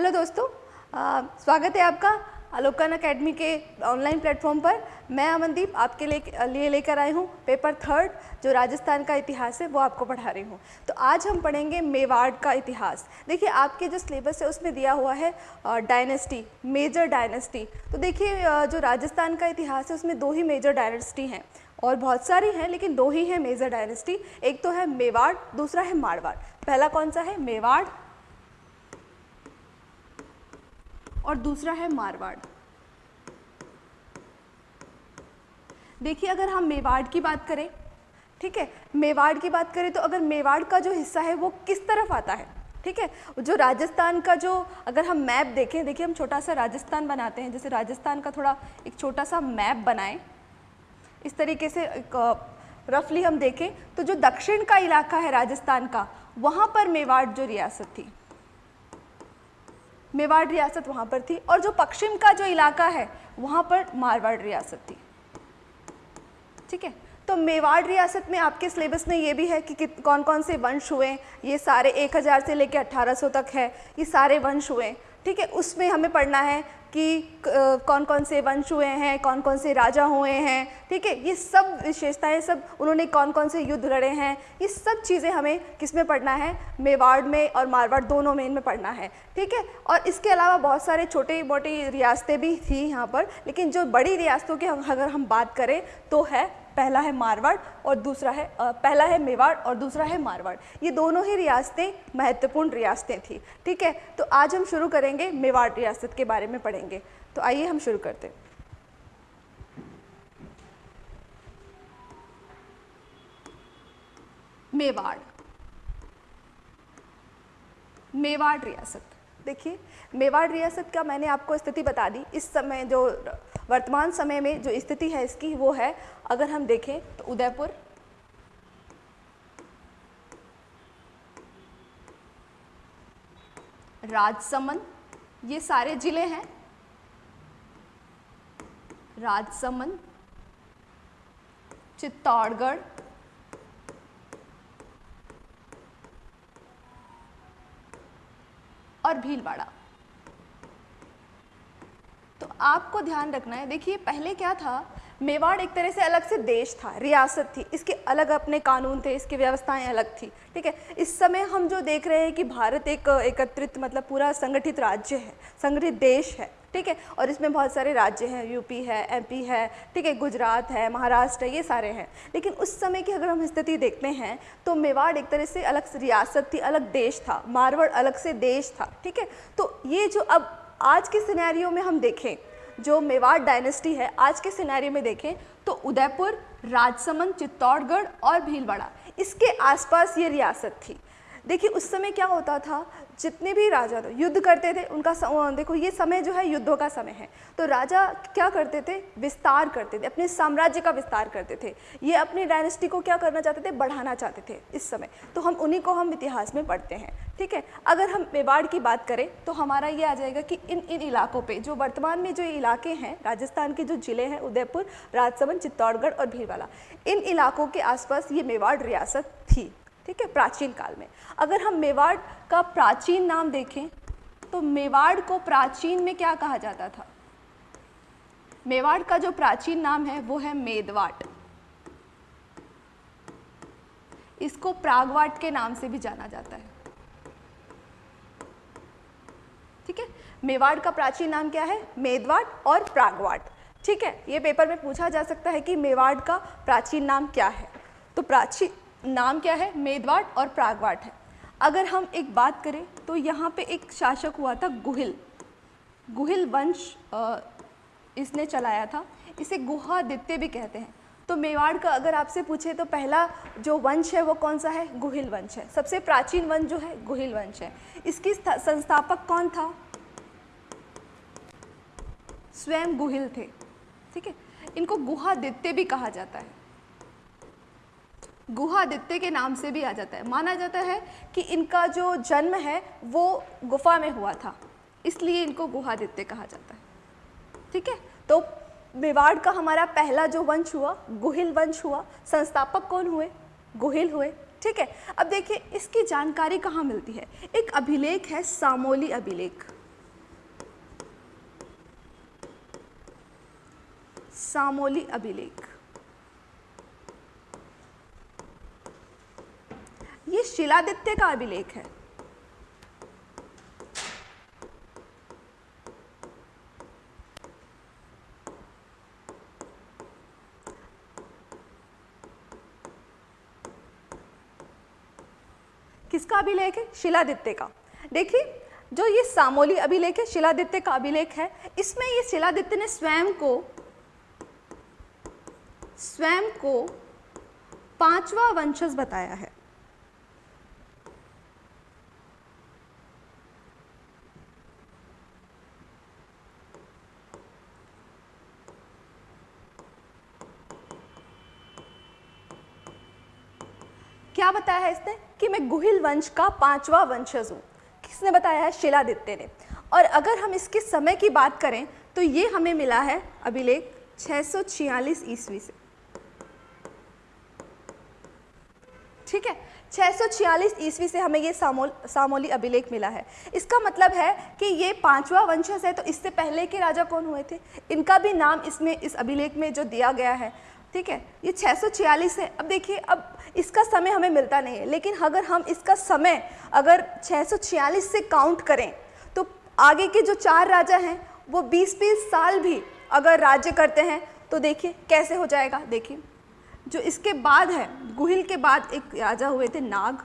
Hello दोस्तों आ, स्वागत है आपका अलोकन अकेडमी के ऑनलाइन प्लेटफॉर्म पर। मैं अमनदीप आपके लिए लेकर आई हूँ पेपर थर्ड जो राजस्थान का इतिहास है वो आपको पढ़ा रही हूँ। तो आज हम पढ़ेंगे मेवाड़ का इतिहास। देखिए आपके जो सिलेबस है उसमें दिया हुआ है डायनेस्टी मेजर डायनेस्टी तो देखिए जो राजस्थान का इतिहास है उसमें दो ही मेजर डायनेस्टी हैं। और बहुत सारी हैं लेकिन दो ही हैं मेजर डायनेस्टी एक तो है मेवाड़ दूसरा है मारवाड़। पहला कौन सा है? मेवाड़ और दूसरा है मारवाड़। देखिए, अगर हम मेवाड़ की बात करें, ठीक है, मेवाड़ की बात करें तो अगर मेवाड़ का जो हिस्सा है वो किस तरफ़ आता है, ठीक है? जो राजस्थान का जो, अगर हम मैप देखें, देखिए, हम छोटा सा राजस्थान बनाते हैं, जैसे राजस्थान का थोड़ा एक छोटा सा मैप बनाएँ। इस तरीके से रफली हम देखें तो जो दक्षिण का इलाका है राजस्थान का, वहाँ पर मेवाड़ जो रियासत थी। मेवाड़ रियासत वहाँ पर थी और जो पश्चिम का जो इलाका है वहाँ पर मारवाड़ रियासत थी। ठीक है? तो मेवाड़ रियासत में आपके सिलेबस में ये भी है कि, कौन कौन से वंश हुए ये सारे 1000 से लेकर 1800 तक है ये सारे वंश हुए। ठीक है? उसमें हमें पढ़ना है कि कौन कौन से वंश हुए हैं कौन कौन से राजा हुए हैं, ठीक है? ये सब विशेषताएँ, सब उन्होंने कौन कौन से युद्ध लड़े हैं, ये सब चीज़ें हमें किसमें पढ़ना है? मेवाड़ में और मारवाड़ दोनों में इनमें पढ़ना है, ठीक है? और इसके अलावा बहुत सारे छोटे मोटी रियासतें भी थी यहाँ पर, लेकिन जो बड़ी रियासतों की अगर हम बात करें तो है पहला है मारवाड़ और दूसरा है पहला है मेवाड़ और दूसरा है मारवाड़। ये दोनों ही रियासतें महत्वपूर्ण रियासतें थी, ठीक है? तो आज हम शुरू करेंगे मेवाड़ रियासत के बारे में पढ़ेंगे। तो आइए हम शुरू करते हैं। मेवाड़। मेवाड़ रियासत। देखिए, मेवाड़ रियासत का मैंने आपको स्थिति बता दी। इस समय जो वर्तमान समय में जो स्थिति है इसकी, वो है, अगर हम देखें तो उदयपुर। राजसमंद, ये सारे ज़िले हैं। राजसमंद, चित्तौड़गढ़ और भीलवाड़ा तो आपको ध्यान रखना है, देखिए पहले क्या था, मेवाड़ एक तरह से अलग से देश था, रियासत थी, इसके अलग अपने कानून थे, इसकी व्यवस्थाएँ अलग थी, ठीक है? इस समय हम जो देख रहे हैं कि भारत एक एकत्रित मतलब पूरा संगठित राज्य है, संगठित देश है। ठीक है? और इसमें बहुत सारे राज्य हैं यूपी है एमपी है, ठीक है? गुजरात है, महाराष्ट्र है, ये सारे हैं। लेकिन उस समय की अगर हम स्थिति देखते हैं तो मेवाड़ एक तरह से अलग रियासत थी, अलग देश था। मारवाड़ अलग से देश था, ठीक है? तो ये जो अब आज के सिनेरियो में हम देखें, जो मेवाड़ डायनेस्टी है, आज के सिनेरियो में देखें तो उदयपुर, राजसमंद, चित्तौड़गढ़ और भीलवाड़ा, इसके आसपास ये रियासत थी। देखिए, उस समय क्या होता था? जितने भी राजा युद्ध करते थे, उनका देखो ये समय जो है, युद्धों का समय है। तो राजा क्या करते थे? विस्तार करते थे, अपने साम्राज्य का विस्तार करते थे। ये अपनी डायनेस्टी को क्या करना चाहते थे? बढ़ाना चाहते थे इस समय। तो हम उन्हीं को हम इतिहास में पढ़ते हैं, ठीक है? अगर हम मेवाड़ की बात करें तो हमारा ये आ जाएगा कि इन इन इलाकों पे, जो वर्तमान में जो इलाके हैं, राजस्थान के जो ज़िले हैं, उदयपुर, राजसमंद, चित्तौड़गढ़ और भीलवाला इन इलाकों के आसपास ये मेवाड़ रियासत थी। ठीक है, प्राचीन काल में। अगर हम मेवाड़ का प्राचीन नाम देखें तो मेवाड़ को प्राचीन में क्या कहा जाता था? मेवाड़ का जो प्राचीन नाम है, वो है मेदवाट इसको प्रागवाट के नाम से भी जाना जाता है। ठीक है? मेवाड़ का प्राचीन नाम क्या है? मेदवाट और प्रागवाट। ठीक है? ये पेपर में पूछा जा सकता है कि मेवाड़ का प्राचीन नाम क्या है। तो प्राचीन नाम क्या है? मेदवाट और प्रागवाट है। अगर हम एक बात करें तो यहाँ पे एक शासक हुआ था गुहिल। गुहिल वंश इसने चलाया था। इसे गुहादित्य भी कहते हैं। तो मेवाड़ का अगर आपसे पूछे तो पहला जो वंश है, वो कौन सा है? गुहिल वंश है। सबसे प्राचीन वंश जो है, गुहिल वंश है। इसकी संस्थापक कौन था? स्वयं गुहिल थे। ठीक है? इनको गुहादित्य भी कहा जाता है। गुहादित्य के नाम से भी आ जाता है। माना जाता है कि इनका जो जन्म है, वो गुफा में हुआ था। इसलिए इनको गुहादित्य कहा जाता है। ठीक है? तो मेवाड़ का हमारा पहला जो वंश हुआ, गुहिल वंश हुआ, संस्थापक कौन हुए? गुहिल हुए। ठीक है? अब देखिए, इसकी जानकारी कहाँ मिलती है? एक अभिलेख है, सामोली अभिलेख। सामोली अभिलेख। ये शिलादित्य का अभिलेख है। किसका अभिलेख है? शिलादित्य का। देखिए, जो ये सामोली अभिलेख है, शिलादित्य का अभिलेख है, इसमें ये शिलादित्य ने स्वयं को स्वयं को पांचवा वंशज बताया है क्या बताया है इसने कि मैं गुहिल वंश का पांचवा वंशज हूँ। किसने बताया है? शिलादित्य ने। और अगर हम इसके समय की बात करें तो ये हमें मिला है अभिलेख 646 ईस्वी से। ठीक है? 646 ईस्वी से हमें ये सामोल सामोली अभिलेख मिला है। इसका मतलब है कि ये पांचवा वंशज है तो इससे पहले के राजा कौन हुए थे? इनका भी नाम इसमें, इस अभिलेख में जो दिया गया है ठीक है? ये 646 है। अब देखिए, अब इसका समय हमें मिलता नहीं है। लेकिन अगर हम इसका समय अगर 646 से काउंट करें तो आगे के जो चार राजा हैं, वो 20-20 साल भी अगर राज्य करते हैं तो देखिए कैसे हो जाएगा? देखिए, जो इसके बाद है, गुहिल के बाद एक राजा हुए थे नाग,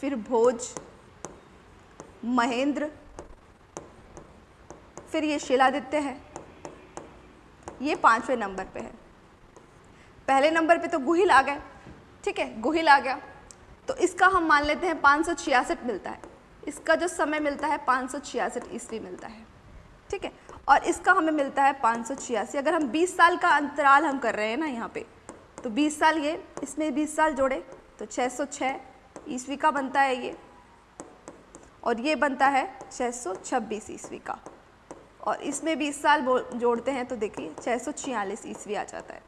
फिर भोज, महेंद्र, फिर ये शिलादित्य है। ये पाँचवें नंबर पे है। पहले नंबर पे तो गुहिल आ गए। ठीक है, गुहिल आ गया। तो इसका हम मान लेते हैं पाँच सौ छियासठ मिलता है। इसका जो समय मिलता है पाँच ईस्वी मिलता है। ठीक है, और इसका हमें मिलता है पाँच सौ छियासी। अगर हम 20 साल का अंतराल हम कर रहे हैं ना यहाँ पे तो 20 साल ये, इसमें 20 साल जोड़े तो 606 ईस्वी का बनता है ये। और ये बनता है 626 ईस्वी का। और इसमें 20 साल जोड़ते हैं तो देखिए छः ईस्वी आ जाता है।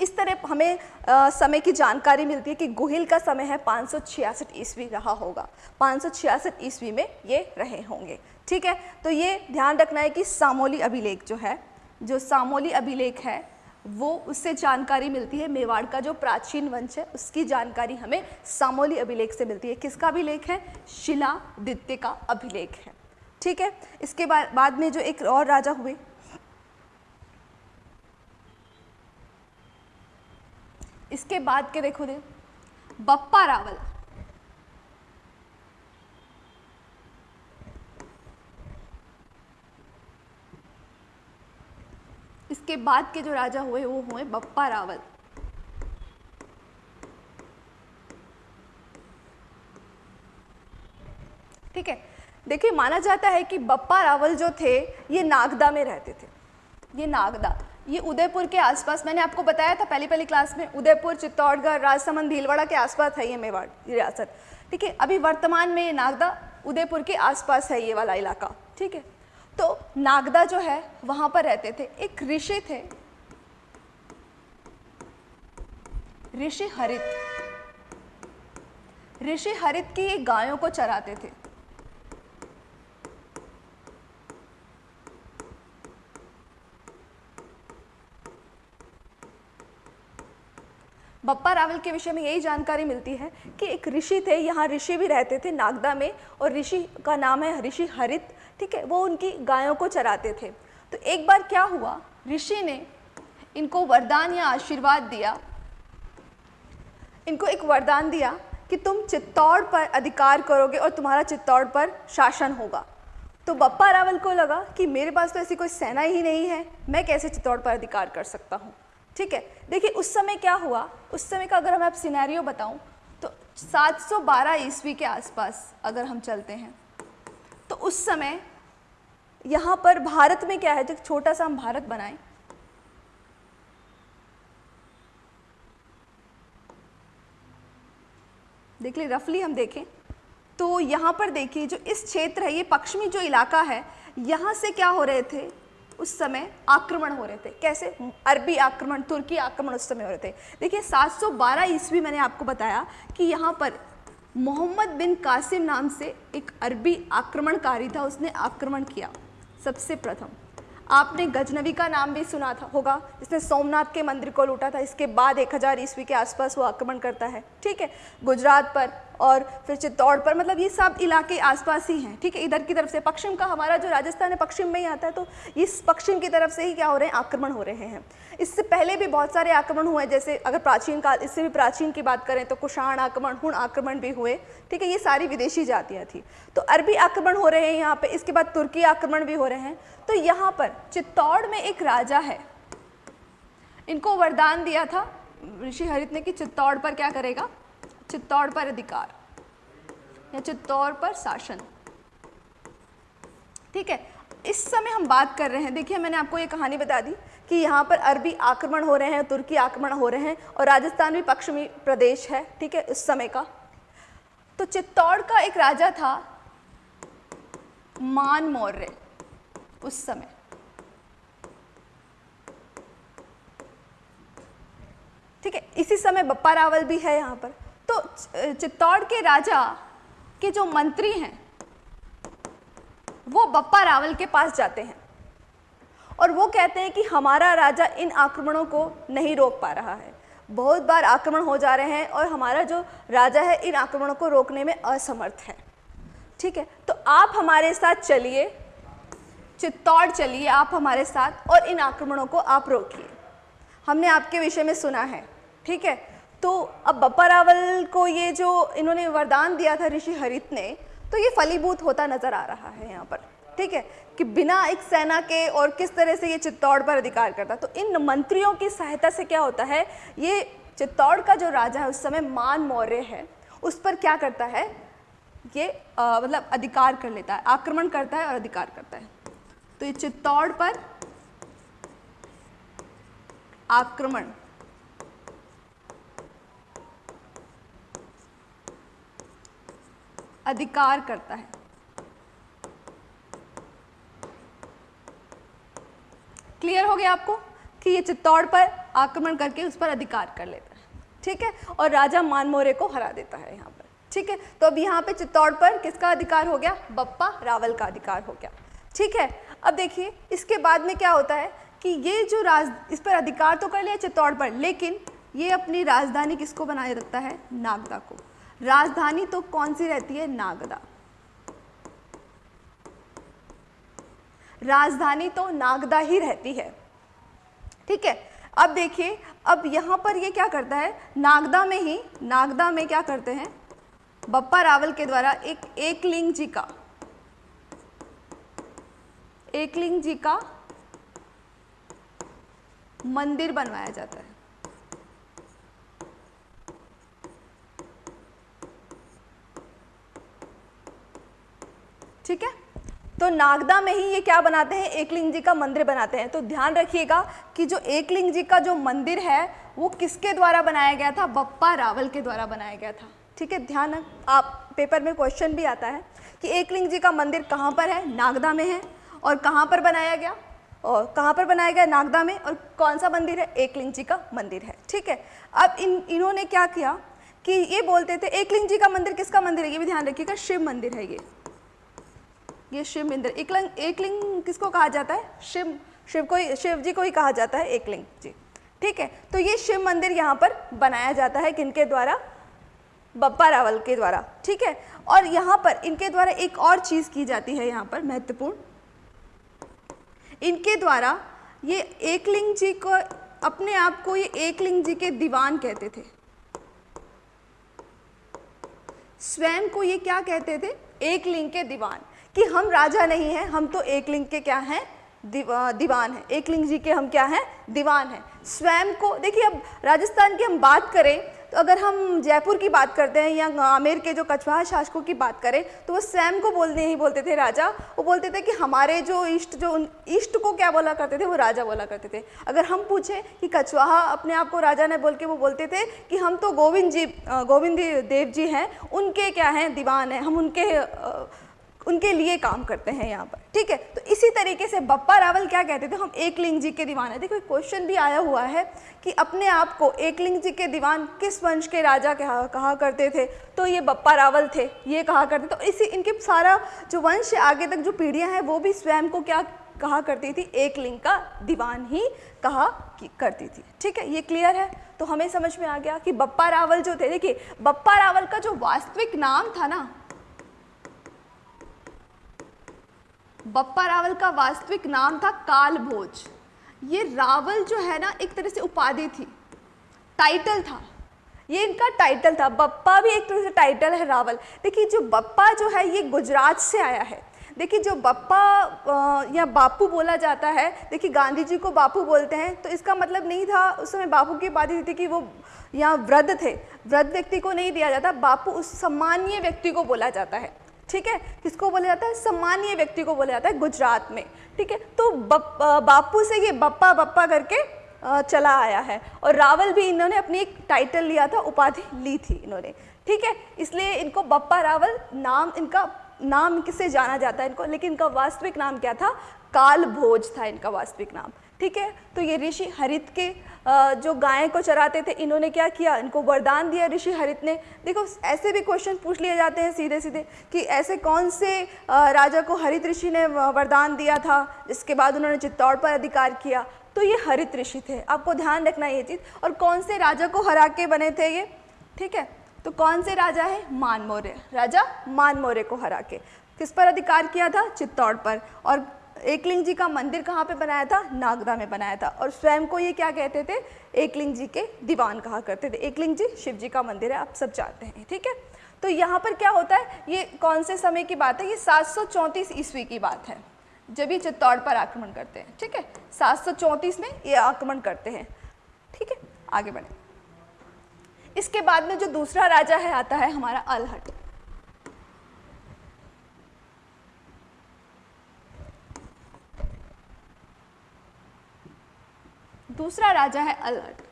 इस तरह हमें आ, समय की जानकारी मिलती है कि गुहिल का समय है पाँच ईस्वी रहा होगा। पाँच ईस्वी में ये रहे होंगे। ठीक है? तो ये ध्यान रखना है कि सामोली अभिलेख जो है जो सामोली अभिलेख है वो उससे जानकारी मिलती है। मेवाड़ का जो प्राचीन वंश है उसकी जानकारी हमें सामोली अभिलेख से मिलती है। किसका अभिलेख है? शिलादित्य का अभिलेख है। ठीक है? इसके बाद बाद में जो एक और राजा हुए इसके बाद के देखो दे बप्पा रावल। इसके बाद के जो राजा हुए, वो हुए बप्पा रावल। ठीक है? देखिए, माना जाता है कि बप्पा रावल जो थे, ये नागदा में रहते थे। ये नागदा। ये उदयपुर के आसपास, मैंने आपको बताया था पहली पहली क्लास में, उदयपुर, चित्तौड़गढ़, राजसमंद भीलवाड़ा के आसपास है ये मेवाड़ रियासत। ठीक है, अभी वर्तमान में ये नागदा, उदयपुर के आसपास है ये वाला इलाका। ठीक है तो नागदा जो है, वहाँ पर रहते थे। एक ऋषि थे। ऋषि हरित। ऋषि हरित की गायों को चराते थे। बप्पा रावल के विषय में यही जानकारी मिलती है कि एक ऋषि थे, यहाँ ऋषि भी रहते थे नागदा में, और ऋषि का नाम है ऋषि हरित, ठीक है? वो उनकी गायों को चराते थे। तो एक बार क्या हुआ? ऋषि ने इनको वरदान या आशीर्वाद दिया। इनको एक वरदान दिया कि तुम चित्तौड़ पर अधिकार करोगे और तुम्हारा चित्तौड़ पर शासन होगा। तो बप्पा रावल को लगा कि मेरे पास तो ऐसी कोई सेना ही नहीं है, मैं कैसे चित्तौड़ पर अधिकार कर सकता हूँ? ठीक है? देखिए, उस समय क्या हुआ? उस समय का अगर मैं आप सिनेरियो बताऊँ तो 712 ईस्वी के आसपास अगर हम चलते हैं तो उस समय यहाँ पर भारत में क्या है? जो छोटा सा हम भारत बनाएँ, देख ली रफली हम देखें तो यहाँ पर देखिए, जो इस क्षेत्र है, ये पश्चिमी जो इलाका है, यहाँ से क्या हो रहे थे? उस समय आक्रमण हो रहे थे। कैसे? अरबी आक्रमण, तुर्की आक्रमण उस समय हो रहे थे। देखिए 712 ईस्वी मैंने आपको बताया कि यहाँ पर मोहम्मद बिन कासिम नाम से एक अरबी आक्रमणकारी था। उसने आक्रमण किया सबसे प्रथम। आपने गजनवी का नाम भी सुना था, होगा। जिसने सोमनाथ के मंदिर को लूटा था। इसके बाद 1000 ईस्वी के आसपास वो आक्रमण करता है। ठीक है? गुजरात पर और फिर चित्तौड़ पर मतलब ये सब इलाके आसपास ही हैं, ठीक है? इधर की तरफ़ से पश्चिम का हमारा जो राजस्थान है, पश्चिम में ही आता है तो इस पश्चिम की तरफ़ से ही क्या हो रहे हैं? आक्रमण हो रहे हैं। इससे पहले भी बहुत सारे आक्रमण हुए जैसे अगर प्राचीन काल, इससे भी प्राचीन की बात करें तो कुषाण आक्रमण हुण आक्रमण भी हुए, ठीक है? ये सारी विदेशी जातियाँ थी। तो अरबी आक्रमण हो रहे हैं यहाँ पर इसके बाद तुर्की आक्रमण भी हो रहे हैं। तो यहाँ पर चित्तौड़ में एक राजा है, इनको वरदान दिया था ऋषि हरित ने कि चित्तौड़ पर क्या करेगा? चित्तौड़ पर अधिकार या चित्तौड़ पर शासन। ठीक है? इस समय हम बात कर रहे हैं। देखिए, मैंने आपको ये कहानी बता दी कि यहाँ पर अरबी आक्रमण हो रहे हैं, तुर्की आक्रमण हो रहे हैं और राजस्थान भी पश्चिमी प्रदेश है, ठीक है, इस समय का। तो चित्तौड़ का एक राजा था मान मौर्य, उस समय। ठीक है? इसी समय बप्पा रावल भी है यहाँ पर। तो चित्तौड़ के राजा के जो मंत्री हैं, वो बप्पा रावल के पास जाते हैं। और वो कहते हैं कि हमारा राजा इन आक्रमणों को नहीं रोक पा रहा है। बहुत बार आक्रमण हो जा रहे हैं और हमारा जो राजा है, इन आक्रमणों को रोकने में असमर्थ है। ठीक है? तो आप हमारे साथ चलिए। चित्तौड़ चलिए आप हमारे साथ और इन आक्रमणों को आप रोकिए। हमने आपके विषय में सुना है। ठीक है? तो अब बप्पा रावल को ये जो इन्होंने वरदान दिया था ऋषि हरित ने तो ये फलीभूत होता नज़र आ रहा है यहाँ पर, ठीक है? कि बिना एक सेना के और किस तरह से ये चित्तौड़ पर अधिकार करता। तो इन मंत्रियों की सहायता से क्या होता है? ये चित्तौड़ का जो राजा है, उस समय मान मौर्य है, उस पर क्या करता है? ये मतलब अधिकार कर लेता है, आक्रमण करता है और अधिकार करता है। तो ये चित्तौड़ पर आक्रमण अधिकार करता है। क्लियर हो गया आपको कि ये चित्तौड़ पर आक्रमण करके उस पर अधिकार कर लेता है। ठीक है? और राजा मानमोरे को हरा देता है यहाँ पर। ठीक है? तो अब यहाँ पे चित्तौड़ पर किसका अधिकार हो गया? बप्पा रावल का अधिकार हो गया। ठीक है? अब देखिए, इसके बाद में क्या होता है कि ये जो राज, इस पर अधिकार तो कर लिया चित्तौड़ पर, लेकिन ये अपनी राजधानी किसको बनाए रखता है? नागदा को। राजधानी तो कौन सी रहती है? नागदा। राजधानी तो नागदा ही रहती है। ठीक है? अब देखिए, अब यहाँ पर ये क्या करता है? नागदा में ही, नागदा में क्या करते हैं? बप्पा रावल के द्वारा एक एकलिंग जी का, एकलिंग जी का मंदिर बनवाया जाता है। ठीक है? तो नागदा में ही ये क्या बनाते हैं? एकलिंग जी का मंदिर बनाते हैं। तो ध्यान रखिएगा कि जो एकलिंग जी का जो मंदिर है, वो किसके द्वारा बनाया गया था? बप्पा रावल के द्वारा बनाया गया था। ठीक है? ध्यान आप पेपर में क्वेश्चन भी आता है कि एकलिंग जी का मंदिर कहाँ पर है? नागदा में है। और कहाँ पर बनाया गया? और कहाँ पर बनाया गया? नागदा में। और कौन सा मंदिर है? एकलिंग जी का मंदिर है। ठीक है? अब इन, इन्होंने क्या किया कि ये बोलते थे, एकलिंग जी का मंदिर किसका मंदिर है? ये भी ध्यान रखिएगा, शिव मंदिर है ये। ये शिव मंदिर एकलिंग एकलिंग किसको कहा जाता है? शिव शिव को शिव जी को ही कहा जाता है एकलिंग, जी। ठीक है तो ये शिव मंदिर यहाँ पर बनाया जाता है किनके द्वारा? बप्पा रावल के द्वारा, ठीक है? और यहाँ पर इनके द्वारा एक और चीज़ की जाती है यहाँ पर महत्वपूर्ण। इनके द्वारा ये एकलिंग जी को, अपने आप को ये एकलिंग जी के दीवान कहते थे। स्वयं को ये क्या कहते थे? एकलिंग के दीवान। कि हम राजा नहीं हैं, हम तो एकलिंग के क्या हैं? दीवान हैं। एकलिंग जी के हम क्या हैं? दीवान हैं। स्वयं को, देखिए अब राजस्थान की हम बात करें तो अगर हम जयपुर की बात करते हैं या आमेर के जो कछवाहा शासकों की बात करें तो वो स्वयं को बोलने ही बोलते थे राजा। वो बोलते थे कि हमारे जो इष्ट, जो उन, इष्ट को क्या बोला करते थे, वो राजा बोला करते थे। अगर हम पूछें कि कछवाहा अपने आप को राजा ने बोल के वो बोलते थे कि हम तो गोविंद जी गोविंद देव जी हैं, उनके क्या हैं? दीवान हैं। हम उनके उनके लिए काम करते हैं यहाँ पर, ठीक है? तो इसी तरीके से बप्पा रावल क्या कहते थे? हम एकलिंग जी के दीवान है। देखो क्वेश्चन भी आया हुआ है कि अपने आप को एकलिंग जी के दीवान किस वंश के राजा कहा कहा करते थे? तो ये बप्पा रावल थे, ये कहा करते तो इसी, इनके सारा जो वंश आगे तक जो पीढ़ियाँ हैं, वो भी स्वयं को क्या कहा करती थी? एक लिंग का दीवान ही कहा करती थी। ठीक है? ये क्लियर है? तो हमें समझ में आ गया कि बप्पा रावल जो थे, देखिए, बप्पा रावल का जो वास्तविक नाम था ना बप्पा रावल का वास्तविक नाम था काल भोज ये रावल जो है ना, एक तरह से उपाधि थी। टाइटल था। ये इनका टाइटल था। बप्पा भी एक तरह से टाइटल है रावल। देखिए, जो बप्पा जो है, ये गुजरात से आया है। देखिए, जो बप्पा या बापू बोला जाता है, देखिए, गांधी जी को बापू बोलते हैं तो इसका मतलब नहीं था उस समय बापू की बात थी कि वो यहाँ वृद्ध थे। वृद्ध व्यक्ति को नहीं दिया जाता, बापू उस सम्मानीय व्यक्ति को बोला जाता है। ठीक है? किसको बोला जाता है? सम्मानीय व्यक्ति को बोला जाता है गुजरात में। ठीक है? तो बापू से ये बप्पा बप्पा करके चला आया है। और रावल भी इन्होंने अपनी एक टाइटल लिया था, उपाधि ली थी इन्होंने। ठीक है? इसलिए इनको बप्पा रावल नाम, इनका नाम किससे जाना जाता है इनको? लेकिन इनका वास्तविक नाम क्या था? काल भोज था इनका वास्तविक नाम। ठीक है? तो ये ऋषि हरित के जो गाय को चराते थे, इन्होंने क्या किया? इनको वरदान दिया ऋषि हरित ने। देखो, ऐसे भी क्वेश्चन पूछ लिए जाते हैं सीधे सीधे कि ऐसे कौन से राजा को हरित ऋषि ने वरदान दिया था, जिसके बाद उन्होंने चित्तौड़ पर अधिकार किया। तो ये हरित ऋषि थे। आपको ध्यान रखना ये चीज़। और कौन से राजा को हरा के बने थे ये? ठीक है? तो कौन से राजा है? मान राजा मान को हरा के। किस पर अधिकार किया था? चित्तौड़ पर। और एकलिंग जी का मंदिर कहाँ पे बनाया था? नागदा में बनाया था। और स्वयं को ये क्या कहते थे? एकलिंग जी के दीवान कहा करते थे। एकलिंग जी, शिव जी का मंदिर है, आप सब जानते हैं, ठीक है? तो यहाँ पर क्या होता है? ये कौन से समय की बात है? ये सात सौ चौंतीस ईस्वी की बात है, जब ये चित्तौड़ पर आक्रमण करते हैं, ठीक है? सात सौ चौंतीस में ये आक्रमण करते हैं, ठीक है? आगे बढ़े। इसके बाद में जो दूसरा राजा है, आता है हमारा अलहट। दूसरा राजा है अलर्ट।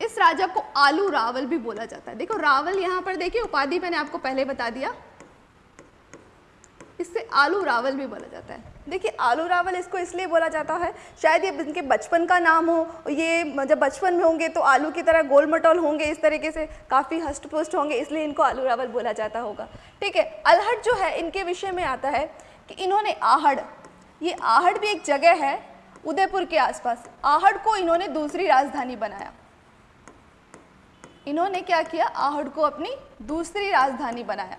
इस राजा को आलू रावल भी बोला जाता है। देखो, रावल यहाँ पर देखिए, उपाधि मैंने आपको पहले बता दिया। इससे आलू रावल भी बोला जाता है। देखिए, आलू रावल इसको इसलिए बोला जाता है, शायद ये इनके बचपन का नाम हो, ये जब बचपन में होंगे तो आलू की तरह गोल मटोल होंगे इस तरीके से, काफ़ी हस्ट पुष्ट होंगे, इसलिए इनको आलू रावल बोला जाता होगा। ठीक है अलहट जो है, इनके विषय में आता है कि इन्होंने आहड़ ये आहड़ भी एक जगह है, उदयपुर के आसपास। आहड़ को इन्होंने दूसरी राजधानी बनाया। इन्होंने क्या किया? आहड़ को अपनी दूसरी राजधानी बनाया।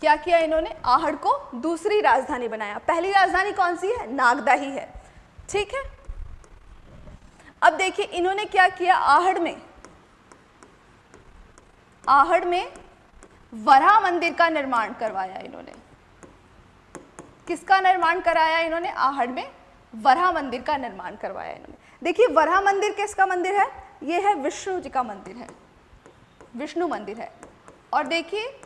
क्या किया इन्होंने? आहड़ को दूसरी राजधानी बनाया। पहली राजधानी कौन सी है? नागदा ही है। ठीक है? अब देखिए, इन्होंने क्या किया? आहड़ में। आहड़ में वरा मंदिर का निर्माण करवाया इन्होंने। किसका निर्माण कराया इन्होंने? आहड़ में वरा मंदिर का निर्माण करवाया इन्होंने। देखिए वरा मंदिर किसका मंदिर है? यह है विष्णु जी का मंदिर है। विष्णु मंदिर है। और देखिए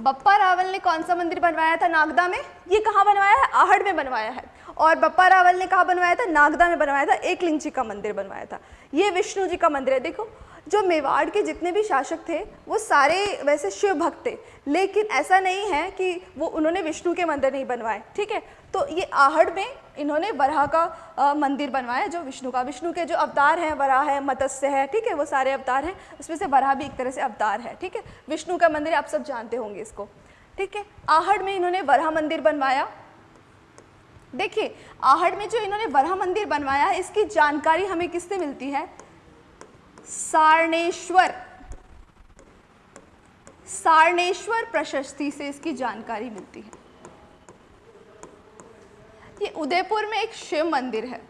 बप्पा रावल ने कौन सा मंदिर बनवाया था नागदा में? ये कहाँ बनवाया है? आहड़ में बनवाया है। और बप्पा रावल ने कहाँ बनवाया था? नागदा में बनवाया था। एक लिंग जी का मंदिर बनवाया था। ये विष्णु जी का मंदिर है। देखो, जो मेवाड़ के जितने भी शासक थे, वो सारे वैसे शिव भक्त थे। लेकिन ऐसा नहीं है कि वो, उन्होंने विष्णु के मंदिर नहीं बनवाए। ठीक है? तो ये आहड़ में इन्होंने वराह का मंदिर बनवाया जो विष्णु का। विष्णु के जो अवतार हैं, वराह है, मत्स्य है, ठीक है, वो सारे अवतार हैं। उसमें से वराह भी एक तरह से अवतार है, ठीक है। विष्णु का मंदिर आप सब जानते होंगे इसको, ठीक है। आहड़ में इन्होंने वराह मंदिर बनवाया। देखिए, आहड़ में जो इन्होंने वराह मंदिर बनवाया, इसकी जानकारी हमें किससे मिलती है? सारणेश्वर सारणेश्वर प्रशस्ति से इसकी जानकारी मिलती है। ये उदयपुर में एक शिव मंदिर है।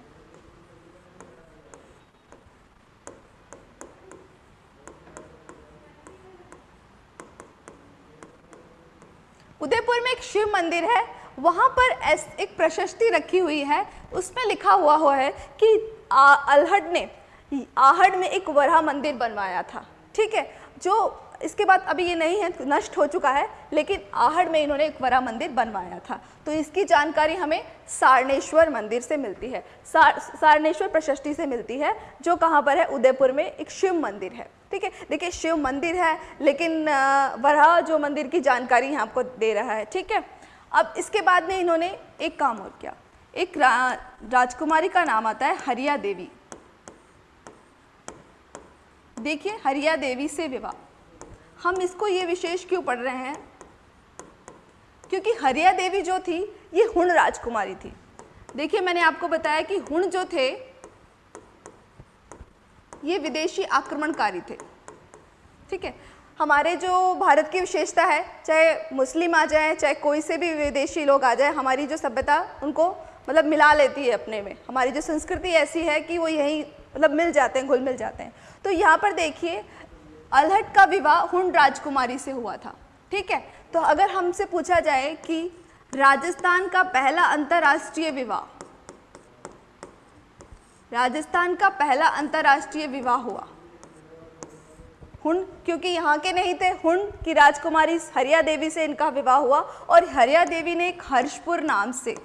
उदयपुर में एक शिव मंदिर है, वहाँ पर एक प्रशस्ति रखी हुई है, उसमें लिखा हुआ हुआ है कि अलहड ने, आहड़ में एक वरा मंदिर बनवाया था, ठीक है? जो इसके बाद अभी ये नहीं है नष्ट हो चुका है लेकिन आहड़ में इन्होंने एक वरा मंदिर बनवाया था। तो इसकी जानकारी हमें सारणेश्वर मंदिर से मिलती है। सार सारणेश्वर प्रशस्ति से मिलती है जो कहाँ पर है? उदयपुर में एक शिव मंदिर है। ठीक है? देखिए शिव मंदिर है लेकिन वरा जो मंदिर की जानकारी यहाँ आपको दे रहा है ठीक है? अब इसके बाद में इन्होंने एक काम और किया। एक रा, राजकुमारी का नाम आता है हरिया देवी। देखिए हरिया देवी से विवाह। हम इसको ये विशेष क्यों पढ़ रहे हैं? क्योंकि हरिया देवी जो थी, ये हुण राजकुमारी थी। देखिए, मैंने आपको बताया कि हुण जो थे, ये विदेशी आक्रमणकारी थे। ठीक है? हमारे जो भारत की विशेषता है, चाहे मुस्लिम आ जाए, चाहे कोई से भी विदेशी लोग आ जाए, हमारी जो सभ्यता उनको मतलब मिला लेती है अपने में। हमारी जो संस्कृति ऐसी है कि वो यहीं मतलब मिल जाते हैं, घुल मिल जाते हैं। तो यहाँ पर देखिए अलहट का विवाह हुण राजकुमारी से हुआ था, ठीक है? तो अगर हमसे पूछा जाए कि राजस्थान का पहला अंतर्राष्ट्रीय विवाह, राजस्थान का पहला अंतर्राष्ट्रीय विवाह हुआ, हुन क्योंकि यहाँ के नहीं थे, हुन की राजकुमारी हरिया देवी से इनका विवाह हुआ और हरिया देवी ने एक हर्षपुर नाम से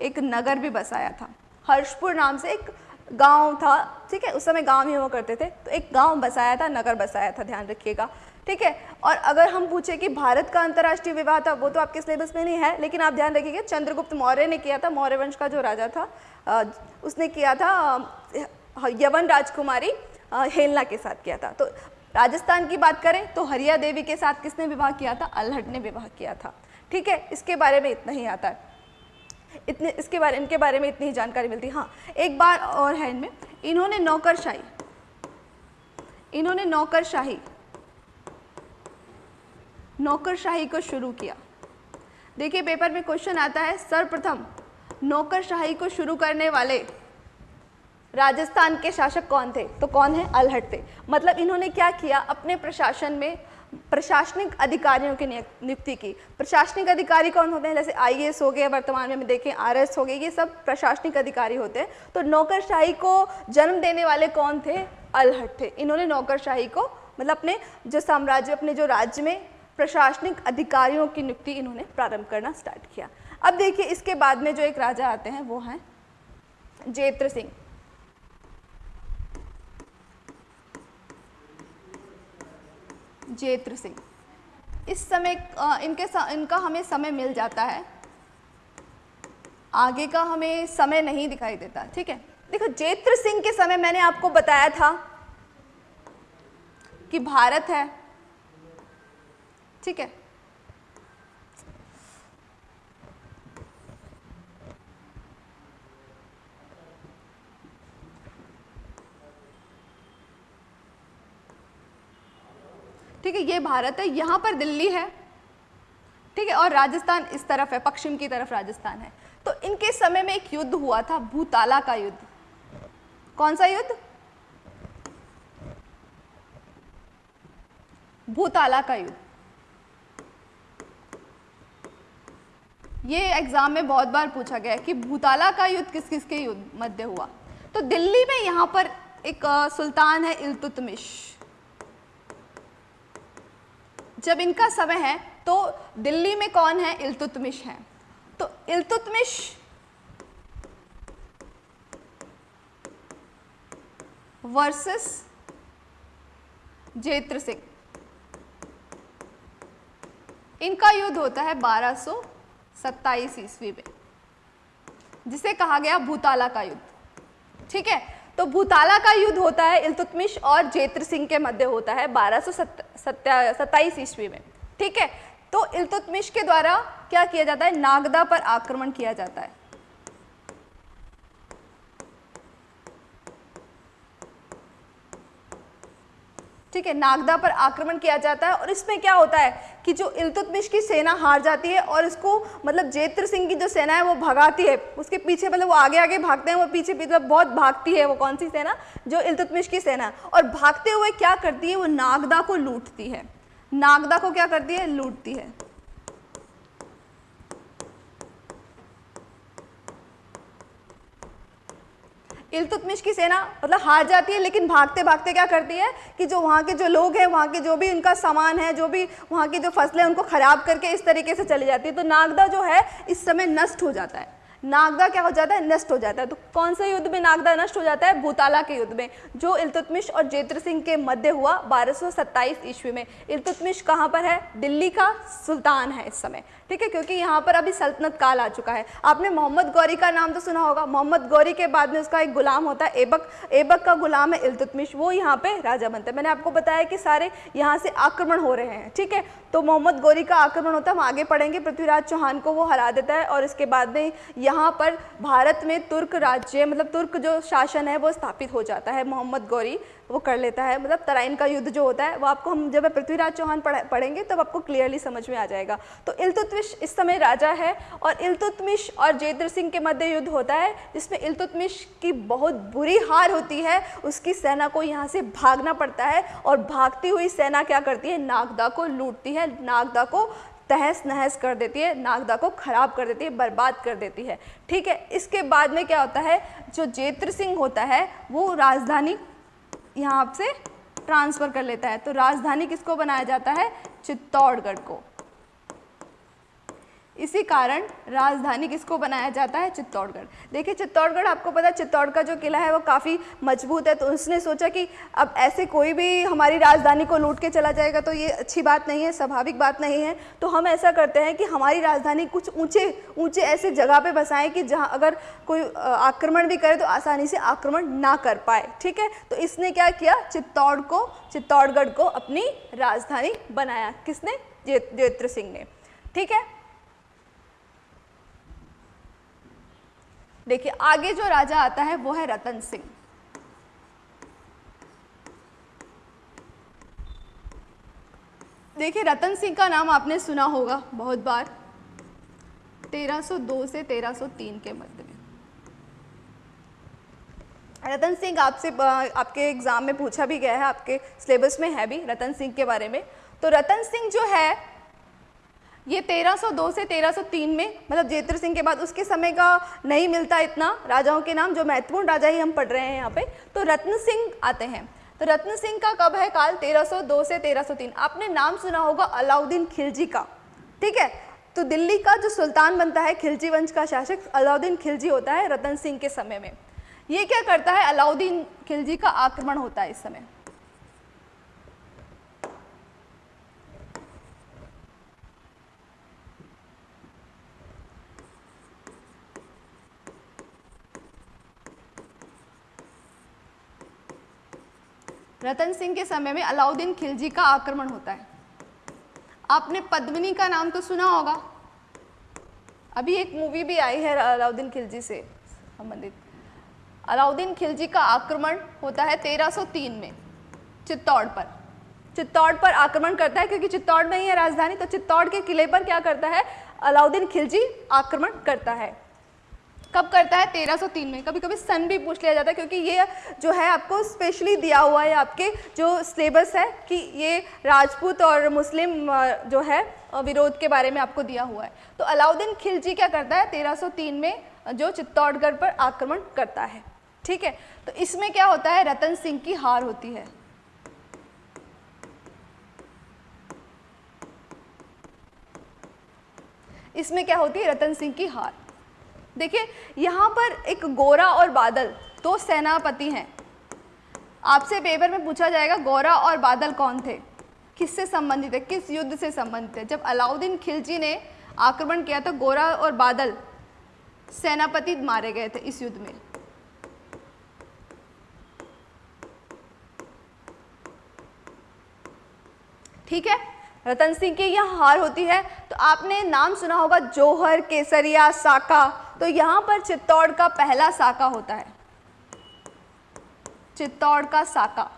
एक नगर भी बसाया था। हर्षपुर नाम से एक गाँव था, ठीक है? उस समय गाँव ही हुआ करते थे। तो एक गाँव बसाया था, नगर बसाया था, ध्यान रखिएगा, ठीक है? और अगर हम पूछे कि भारत का अंतर्राष्ट्रीय विवाह था, वो तो आपके सिलेबस में नहीं है, लेकिन आप ध्यान रखिएगा, चंद्रगुप्त मौर्य ने किया था, मौर्य वंश का जो राजा था उसने किया था यवन राजकुमारी हेलना के साथ किया था। तो राजस्थान की बात करें तो हरिया देवी के साथ किसने विवाह किया था? अल्हट ने विवाह किया था, ठीक है? इसके बारे में इतना ही आता है। इतने, इसके बारे, इनके बारे में इतनी ही जानकारी मिलती। हाँ एक बार और है इनमें। इन्होंने नौकरशाही इन्होंने नौकरशाही नौकरशाही को शुरू किया। देखिए, पेपर में क्वेश्चन आता है, सर्वप्रथम नौकरशाही को शुरू करने वाले राजस्थान के शासक कौन थे? तो कौन है? अलहट थे। मतलब इन्होंने क्या किया? अपने प्रशासन में प्रशासनिक अधिकारियों की नियुक्ति की। प्रशासनिक अधिकारी कौन होते हैं? जैसे आईएएस हो गए, वर्तमान में हम देखें आरएस हो गए, ये सब प्रशासनिक अधिकारी होते हैं। तो नौकरशाही को जन्म देने वाले कौन थे? अलहट थे। इन्होंने नौकरशाही को मतलब अपने जो साम्राज्य, अपने जो राज्य में प्रशासनिक अधिकारियों की नियुक्ति इन्होंने प्रारंभ करना स्टार्ट किया। अब देखिए, इसके बाद में जो एक राजा आते हैं, वो हैं जेत्र सिंह। जेत्र सिंह। इस समय इनके इनका हमें समय मिल जाता है। आगे का हमें समय नहीं दिखाई देता, ठीक है? देखो, जेत्र सिंह के समय मैंने आपको बताया था कि भारत है, ठीक है? ठीक है ये भारत है, यहाँ पर दिल्ली है। ठीक है, और राजस्थान इस तरफ़ है, पश्चिम की तरफ़ राजस्थान है। तो इनके समय में एक युद्ध हुआ था, भूताला का युद्ध। कौन सा युद्ध? भूताला का युद्ध। ये एग्ज़ाम में बहुत बार पूछा गया कि भूताला का युद्ध किस किस के युद्ध मध्य हुआ। तो दिल्ली में यहाँ पर एक सुल्तान है इल्तुतमिश। जब इनका समय है तो दिल्ली में कौन है? इल्तुतमिश है। तो इल्तुतमिश वर्सेस जेत्र सिंह। इनका युद्ध होता है 1227 ईस्वी में, जिसे कहा गया भूताला का युद्ध। ठीक है? तो भूताला का युद्ध होता है इल्तुतमिश और जेत्र सिंह के मध्य होता है बारह सौ सत्ताईस ईस्वी में। ठीक है? तो इल्तुतमिश के द्वारा क्या किया जाता है? नागदा पर आक्रमण किया जाता है। ठीक है, नागदा पर आक्रमण किया जाता है और इसमें क्या होता है कि जो इल्तुतमिश की सेना हार जाती है और इसको मतलब जेत्र सिंह की जो सेना है वो भगाती है, उसके पीछे मतलब वो आगे आगे भागते हैं, वो पीछे पीछे मतलब बहुत भागती है वो कौन सी सेना? जो इल्तुतमिश की सेना। और भागते हुए क्या करती है, वो नागदा को लूटती है। नागदा को क्या करती है? लूटती है। इल्तुतमिश की सेना मतलब हार जाती है, लेकिन भागते भागते क्या करती है कि जो वहाँ के जो लोग हैं, वहाँ के जो भी उनका सामान है, जो भी वहाँ की जो फ़सलें उनको ख़राब करके इस तरीके से चली जाती है। तो नागदा जो है, इस समय नष्ट हो जाता है। नागदा क्या हो जाता है? नष्ट हो जाता है। तो कौन से युद्ध में नागदा नष्ट हो जाता है? भूताला के युद्ध में, जो इल्तुतमिश और जेत्र सिंह के मध्य हुआ 1227 ईस्वी में। इल्तुतमिश कहाँ पर है? दिल्ली का सुल्तान है इस समय। ठीक है, क्योंकि यहाँ पर अभी सल्तनत काल आ चुका है। आपने मोहम्मद गौरी का नाम तो सुना होगा। मोहम्मद गौरी के बाद में उसका एक गुलाम होता है एबक एबक का गुलाम है इल्तुतमिश। वो यहाँ पे राजा बनता है। मैंने आपको बताया कि सारे यहाँ से आक्रमण हो रहे हैं। ठीक है तो मोहम्मद गौरी का आक्रमण होता है। हम आगे पढ़ेंगे। पृथ्वीराज चौहान को वो हरा देता है और इसके बाद में यहाँ पर भारत में तुर्क राज्य मतलब तुर्क जो शासन है, वो स्थापित हो जाता है, मोहम्मद गौरी वो कर लेता है। मतलब तराइन का युद्ध जो होता है, वो आपको हम जब पृथ्वीराज चौहान पढ़ेंगे, तब तो आपको क्लियरली समझ में आ जाएगा। तो इल्तुतमिश इस समय राजा है और इल्तुतमिश और जेद्र सिंह के मध्य युद्ध होता है, जिसमें इल्तुतमिश की बहुत बुरी हार होती है, उसकी सेना को यहाँ से भागना पड़ता है और भागती हुई सेना क्या करती है? नागदा को लूटती है। नागदा को तहस नहस कर देती है, नागदा को खराब कर देती है, बर्बाद कर देती है। ठीक है, इसके बाद में क्या होता है, जो जेत्र सिंह होता है, वो राजधानी यहाँ से ट्रांसफ़र कर लेता है। तो राजधानी किसको बनाया जाता है, चित्तौड़गढ़ को। इसी कारण राजधानी किसको बनाया जाता है? चित्तौड़गढ़। देखिए, चित्तौड़गढ़, आपको पता है, चित्तौड़ का जो किला है, वो काफ़ी मज़बूत है। तो उसने सोचा कि अब ऐसे कोई भी हमारी राजधानी को लूट के चला जाएगा तो ये अच्छी बात नहीं है, स्वाभाविक बात नहीं है। तो हम ऐसा करते हैं कि हमारी राजधानी कुछ ऊँचे ऊँचे ऐसे जगह पर बसाएँ कि जहाँ अगर कोई आक्रमण भी करे तो आसानी से आक्रमण ना कर पाए, ठीक है? तो इसने क्या किया? चित्तौड़ को, चित्तौड़गढ़ को अपनी राजधानी बनाया। किसने? जेत्र सिंह ने, ठीक है? देखिए, आगे जो राजा आता है, वो है रतन सिंह। देखिए, रतन सिंह का नाम आपने सुना होगा बहुत बार। 1302 से 1303 के मध्य में। रतन सिंह आपसे आपके एग्ज़ाम में पूछा भी गया है, आपके सिलेबस में है भी रतन सिंह के बारे में। तो रतन सिंह जो है ये 1302 से 1303 में मतलब जेत्र सिंह के बाद उसके समय का नहीं मिलता इतना राजाओं के नाम, जो महत्वपूर्ण राजा ही हम पढ़ रहे हैं यहाँ पे तो रत्न सिंह आते हैं। तो रत्न सिंह का कब है काल? 1302 से 1303 आपने नाम सुना होगा अलाउद्दीन खिलजी का, ठीक है? तो दिल्ली का जो सुल्तान बनता है, खिलजी वंश का शासक, अलाउद्दीन खिलजी होता है रतन सिंह के समय में। ये क्या करता है? अलाउद्दीन खिलजी का आक्रमण होता है इस समय। रतन सिंह के समय में अलाउद्दीन खिलजी का आक्रमण होता है। आपने पद्मिनी का नाम तो सुना होगा। अभी एक मूवी भी आई है अलाउद्दीन खिलजी से संबंधित। अलाउद्दीन खिलजी का आक्रमण होता है 1303 में, चित्तौड़ पर। चित्तौड़ पर आक्रमण करता है क्योंकि चित्तौड़ में ही है राजधानी तो चित्तौड़ के किले पर क्या करता है? अलाउद्दीन खिलजी आक्रमण करता है। कब करता है? 1303 में। कभी कभी सन भी पूछ लिया जाता है क्योंकि ये जो है आपको स्पेशली दिया हुआ है आपके जो सिलेबस है कि ये राजपूत और मुस्लिम जो है विरोध के बारे में आपको दिया हुआ है। तो अलाउद्दीन खिलजी क्या करता है? 1303 में जो चित्तौड़गढ़ पर आक्रमण करता है। ठीक है? तो इसमें क्या होता है? रतन सिंह की हार होती है। इसमें क्या होती है? रतन सिंह की हार। देखिए, यहाँ पर एक गोरा और बादल, दो सेनापति हैं। आपसे पेपर में पूछा जाएगा, गोरा और बादल कौन थे? किससे संबंधित है? किस युद्ध से संबंधित है? जब अलाउद्दीन खिलजी ने आक्रमण किया तो गोरा और बादल सेनापति मारे गए थे इस युद्ध में। ठीक है? रतन सिंह की यह हार होती है तो आपने नाम सुना होगा, जोहर, केसरिया, साका। तो यहाँ पर चित्तौड़ का पहला साका होता है। चित्तौड़ का साका।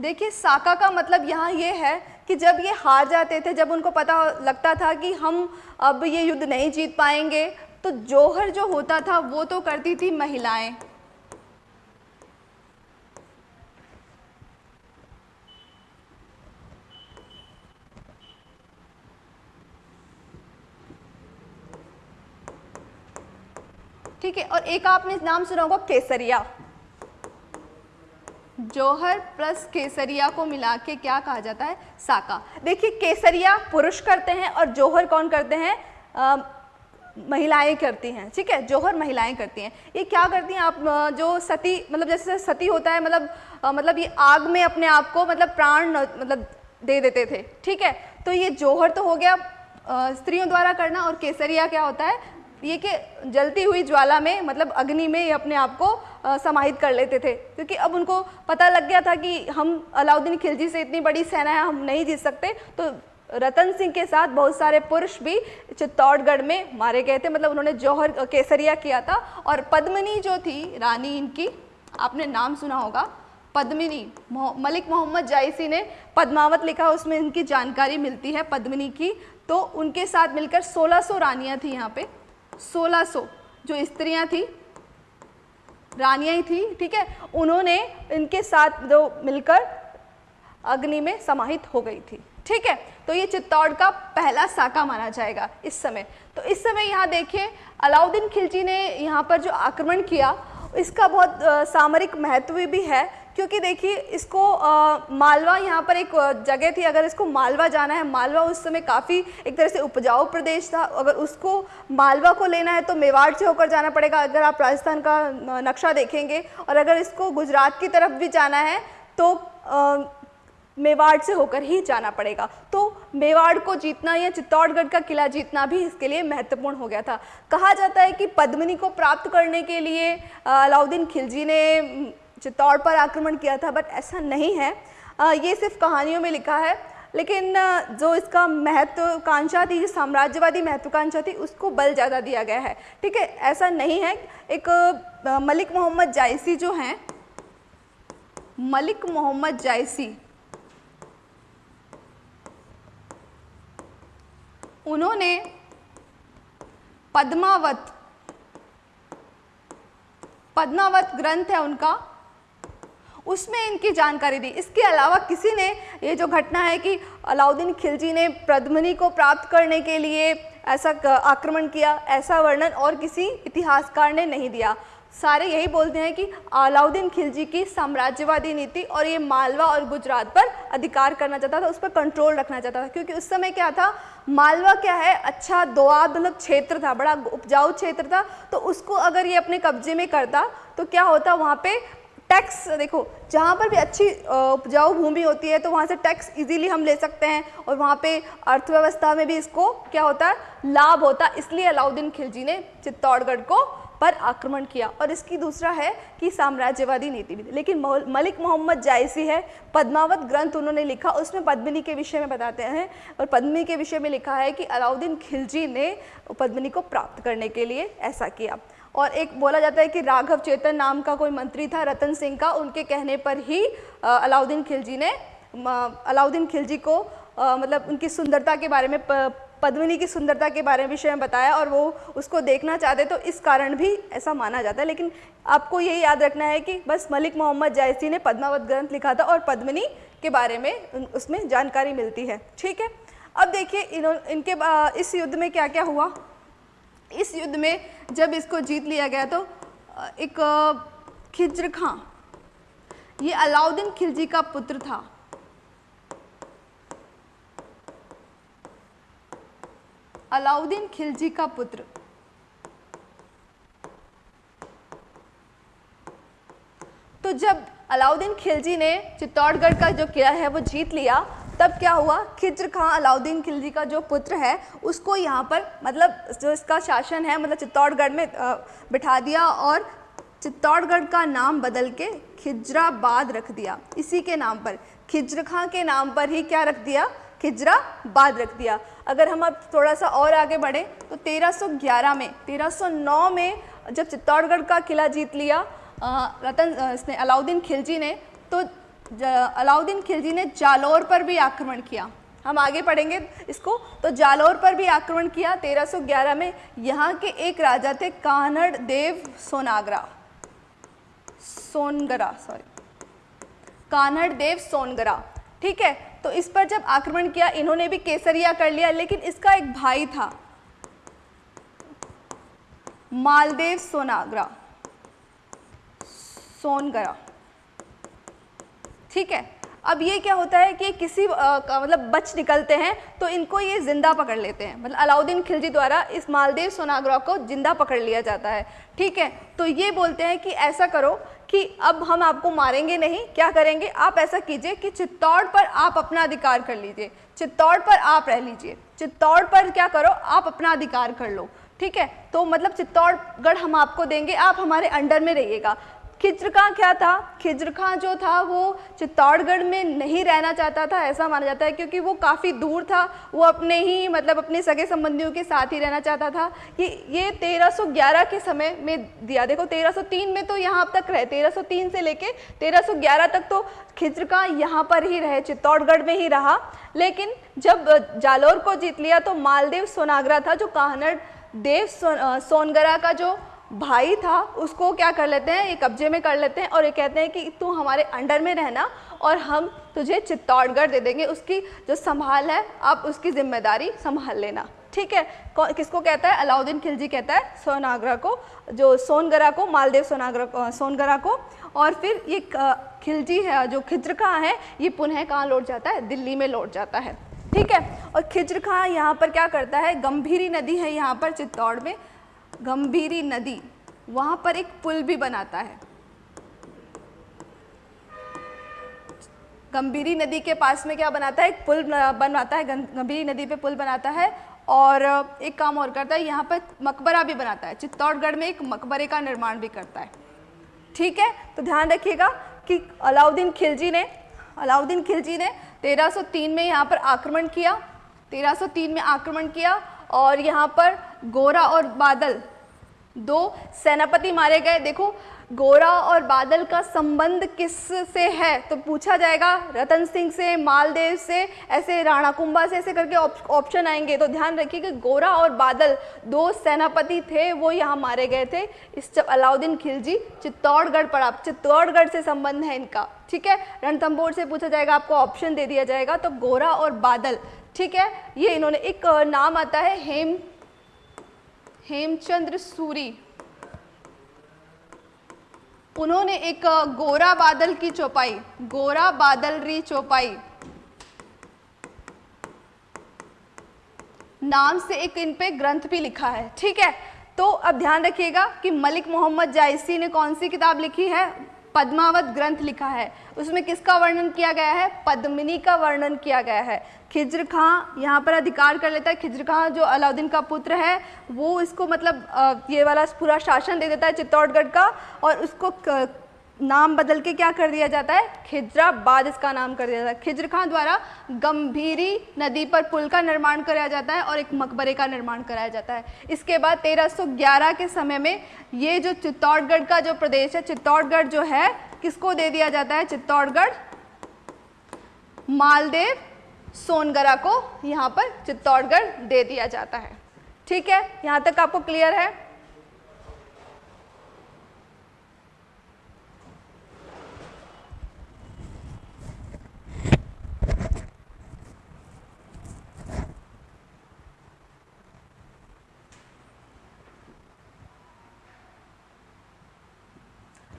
देखिए, साका का मतलब यहाँ ये है कि जब ये हार जाते थे, जब उनको पता लगता था कि हम अब ये युद्ध नहीं जीत पाएँगे तो जोहर जो होता था, वो तो करती थी महिलाएँ। ठीक है, और एक आपने नाम सुना होगा केसरिया। जौहर प्लस केसरिया को मिला के क्या कहा जाता है? साका। देखिए, केसरिया पुरुष करते हैं और जौहर कौन करते हैं? महिलाएँ करती हैं, ठीक है? जौहर महिलाएँ करती हैं। ये क्या करती हैं आप? जो सती मतलब जैसे सती होता है मतलब मतलब ये आग में अपने आप को मतलब प्राण मतलब दे देते थे, ठीक है? तो ये जौहर तो हो गया स्त्रियों द्वारा करना, और केसरिया क्या होता है? ये कि जलती हुई ज्वाला में मतलब अग्नि में ये अपने आप को समाहित कर लेते थे। क्योंकि अब उनको पता लग गया था कि हम अलाउद्दीन खिलजी से इतनी बड़ी सेना है, हम नहीं जीत सकते। तो रतन सिंह के साथ बहुत सारे पुरुष भी चित्तौड़गढ़ में मारे गए थे। मतलब उन्होंने जौहर केसरिया किया था। और पद्मनी जो थी, रानी इनकी, आपने नाम सुना होगा, पद्मिनी मलिक मोहम्मद जायसी ने पद्मावत लिखा, उसमें इनकी जानकारी मिलती है पद्मिनी की। तो उनके साथ मिलकर 1600 रानियाँ थी यहाँ पे। 1600 जो स्त्रियाँ थी, रानियाँ ही थी, ठीक है? उन्होंने इनके साथ जो मिलकर अग्नि में समाहित हो गई थी, ठीक है? तो ये चित्तौड़ का पहला साका माना जाएगा इस समय। तो इस समय यहाँ देखिए, अलाउद्दीन खिलजी ने यहाँ पर जो आक्रमण किया, इसका बहुत सामरिक महत्व भी है। क्योंकि देखिए इसको आ, मालवा यहाँ पर एक जगह थी। अगर इसको मालवा जाना है मालवा उस समय काफ़ी एक तरह से उपजाऊ प्रदेश था। अगर उसको मालवा को लेना है तो मेवाड़ से होकर जाना पड़ेगा। अगर आप राजस्थान का नक्शा देखेंगे और अगर इसको गुजरात की तरफ़ भी जाना है तो आ, मेवाड़ से होकर ही जाना पड़ेगा। तो मेवाड़ को जीतना या चित्तौड़गढ़ का किला जीतना भी इसके लिए महत्वपूर्ण हो गया था। कहा जाता है कि पद्मिनी को प्राप्त करने के लिए अलाउद्दीन खिलजी ने चित्तौड़ पर आक्रमण किया था बट ऐसा नहीं है। ये सिर्फ़ कहानियों में लिखा है, लेकिन जो इसका महत्वाकांक्षा थी, जो साम्राज्यवादी महत्वाकांक्षा थी, उसको बल ज़्यादा दिया गया है। ठीक है, ऐसा नहीं है। एक मलिक मोहम्मद जायसी जो हैं, मलिक मोहम्मद जायसी, उन्होंने पद्मावत पद्मावत ग्रंथ है उनका उसमें इनकी जानकारी दी। इसके अलावा किसी ने ये जो घटना है कि अलाउद्दीन खिलजी ने पद्मनी को प्राप्त करने के लिए ऐसा आक्रमण किया, ऐसा वर्णन और किसी इतिहासकार ने नहीं दिया। सारे यही बोलते हैं कि अलाउद्दीन खिलजी की साम्राज्यवादी नीति और ये मालवा और गुजरात पर अधिकार करना चाहता था, उस पर कंट्रोल रखना चाहता था। क्योंकि उस समय क्या था? मालवा क्या है? अच्छा दोआब मतलब क्षेत्र था, बड़ा उपजाऊ क्षेत्र था। तो उसको अगर ये अपने कब्जे में करता तो क्या होता? वहाँ पे टैक्स, देखो, जहाँ पर भी अच्छी उपजाऊ भूमि होती है तो वहाँ से टैक्स इजीली हम ले सकते हैं और वहाँ पे अर्थव्यवस्था में भी इसको क्या होता है, लाभ होता है। इसलिए अलाउद्दीन खिलजी ने चित्तौड़गढ़ को पर आक्रमण किया। और इसकी दूसरा है कि साम्राज्यवादी नीति भी लेकिन मलिक मोहम्मद जायसी है, पद्मावत ग्रंथ उन्होंने लिखा, उसमें पद्मिनी के विषय में बताते हैं। और पद्मिनी के विषय में लिखा है कि अलाउद्दीन खिलजी ने पद्मिनी को प्राप्त करने के लिए ऐसा किया। और एक बोला जाता है कि राघव चेतन नाम का कोई मंत्री था रतन सिंह का उनके कहने पर ही अलाउद्दीन खिलजी ने अलाउद्दीन खिलजी को आ, मतलब उनकी सुंदरता के बारे में पद्मिनी की सुंदरता के बारे में विषय में बताया और वो उसको देखना चाहते तो इस कारण भी ऐसा माना जाता है। लेकिन आपको यही याद रखना है कि बस मलिक मोहम्मद जायसी ने पद्मावत ग्रंथ लिखा था और पद्मिनी के बारे में उसमें जानकारी मिलती है। ठीक है? अब देखिए इन इनके इस युद्ध में क्या क्या हुआ? इस युद्ध में जब इसको जीत लिया गया तो एक खिज्र खां। ये अलाउद्दीन खिलजी का पुत्र था। अलाउद्दीन खिलजी का पुत्र। तो जब अलाउद्दीन खिलजी ने चित्तौड़गढ़ का जो किला है वो जीत लिया तब क्या हुआ? खिज्र खां अलाउद्दीन खिलजी का जो पुत्र है, उसको यहाँ पर मतलब जो इसका शासन है मतलब चित्तौड़गढ़ में बिठा दिया और चित्तौड़गढ़ का नाम बदल के खिजराबाद रख दिया। इसी के नाम पर, खिज्र खां के नाम पर ही क्या रख दिया? खिजराबाद रख दिया। अगर हम अब थोड़ा सा और आगे बढ़ें तो 1311 में 1309 में जब चित्तौड़गढ़ का किला जीत लिया रतन इसने अलाउद्दीन खिलजी ने तो अलाउद्दीन खिलजी ने जालौर पर भी आक्रमण किया। हम आगे पढ़ेंगे इसको। तो जालौर पर भी आक्रमण किया। 1311 में यहाँ के एक राजा थे कानड़ देव सोनागरा। सोनगरा सॉरी कानड़ देव सोनगरा। ठीक है? तो इस पर जब आक्रमण किया, इन्होंने भी केसरिया कर लिया, लेकिन इसका एक भाई था। मालदेव सोनागरा। सोनगरा। ठीक है? अब ये क्या होता है कि किसी आ, मतलब बच निकलते हैं तो इनको ये ज़िंदा पकड़ लेते हैं। मतलब अलाउद्दीन खिलजी द्वारा इस मालदेव सोनाग्रा को ज़िंदा पकड़ लिया जाता है ठीक है? तो ये बोलते हैं कि ऐसा करो कि अब हम आपको मारेंगे नहीं क्या करेंगे? आप ऐसा कीजिए कि चित्तौड़ पर आप अपना अधिकार कर लीजिए। चित्तौड़ पर आप रह लीजिए। चित्तौड़ पर क्या करो आप अपना अधिकार कर लो ठीक है? तो मतलब चित्तौड़गढ़ हम आपको देंगे आप हमारे अंडर में रहिएगा। खिज्र खां क्या था? खिज्र खां जो था वो चित्तौड़गढ़ में नहीं रहना चाहता था ऐसा माना जाता है क्योंकि वो काफ़ी दूर था वो अपने ही मतलब अपने सगे संबंधियों के साथ ही रहना चाहता था। ये ये 1311 के समय में दिया। देखो 1303 में तो यहाँ अब तक रहे 1303 से लेके 1311 तक तो खिज्र खां यहाँ पर ही रहे चित्तौड़गढ़ में ही रहा। लेकिन जब जालोर को जीत लिया तो मालदेव सोनागरा था जो काहनड़ देव सो, सोनगरा का जो भाई था, उसको क्या कर लेते हैं, ये कब्जे में कर लेते हैं और ये कहते हैं कि तू हमारे अंडर में रहना और हम तुझे चित्तौड़गढ़ दे देंगे। उसकी जो संभाल है, आप उसकी ज़िम्मेदारी संभाल लेना। ठीक है? किसको कहता है? अलाउद्दीन खिलजी कहता है, सोनागरा को, जो सोनगरा को, मालदेव सोनागरा सोनगरा को। और फिर ये खिलजी है, जो खिज्र खां है, ये पुनः कहाँ लौट जाता है? दिल्ली में लौट जाता है। ठीक है? और खिज्र खां यहाँ पर क्या करता है? गंभीरी नदी है यहाँ पर चित्तौड़ में। गंभीरी नदी, वहाँ पर एक पुल भी बनाता है। गंभीरी नदी के पास में क्या बनाता है? एक पुल बनवाता है गंभीरी नदी पे पुल बनाता है और एक काम और करता है, यहाँ पर मकबरा भी बनाता है। चित्तौड़गढ़ में एक मकबरे का निर्माण भी करता है। ठीक है? तो ध्यान रखिएगा कि अलाउद्दीन खिलजी ने, अलाउद्दीन खिलजी ने 1303 में यहाँ पर आक्रमण किया 1303 में आक्रमण किया और यहाँ पर गोरा और बादल दो सेनापति मारे गए। देखो, गोरा और बादल का संबंध किस से है? तो पूछा जाएगा, रतन सिंह से, मालदेव से, ऐसे राणा कुंभा से, ऐसे करके ऑप्शन आएँगे। तो ध्यान रखिए कि गोरा और बादल दो सेनापति थे, वो यहाँ मारे गए थे। इस अलाउद्दीन खिलजी, चित्तौड़गढ़ पर आप, चित्तौड़गढ़ से संबंध है इनका, ठीक है? रणथम्बोर से पूछा जाएगा, आपको ऑप्शन दे दिया जाएगा। तो गोरा और बादल, ठीक है? ये इन्होंने, एक, नाम आता है, हेम हेमचंद्र सूरी। उन्होंने एक गोरा बादल की चौपाई, गोरा बादल री चौपाई। नाम से एक इन पे ग्रंथ भी लिखा है, ठीक है? तो अब ध्यान रखिएगा कि मलिक मोहम्मद जायसी ने कौन सी किताब लिखी है? पद्मावत ग्रंथ लिखा है। उसमें किसका वर्णन किया गया है? पद्मिनी का वर्णन किया गया है। खिज्र खां यहाँ पर अधिकार कर लेता है। खिज्र खां जो अलाउद्दीन का पुत्र है, वो इसको मतलब ये वाला पूरा शासन दे देता है चित्तौड़गढ़ का और उसको नाम बदल के क्या कर दिया जाता है? खिजराबाद इसका नाम कर दिया जाता है। खिज्र खां द्वारा गंभीरी नदी पर पुल का निर्माण कराया जाता है और एक मकबरे का निर्माण कराया जाता है। इसके बाद 1311 के समय में ये जो चित्तौड़गढ़ का जो प्रदेश है, चित्तौड़गढ़ जो है, किसको दे दिया जाता है? चित्तौड़गढ़, मालदेव सोनगरा को यहाँ पर चित्तौड़गढ़ दे दिया जाता है। ठीक है? यहाँ तक आपको क्लियर है?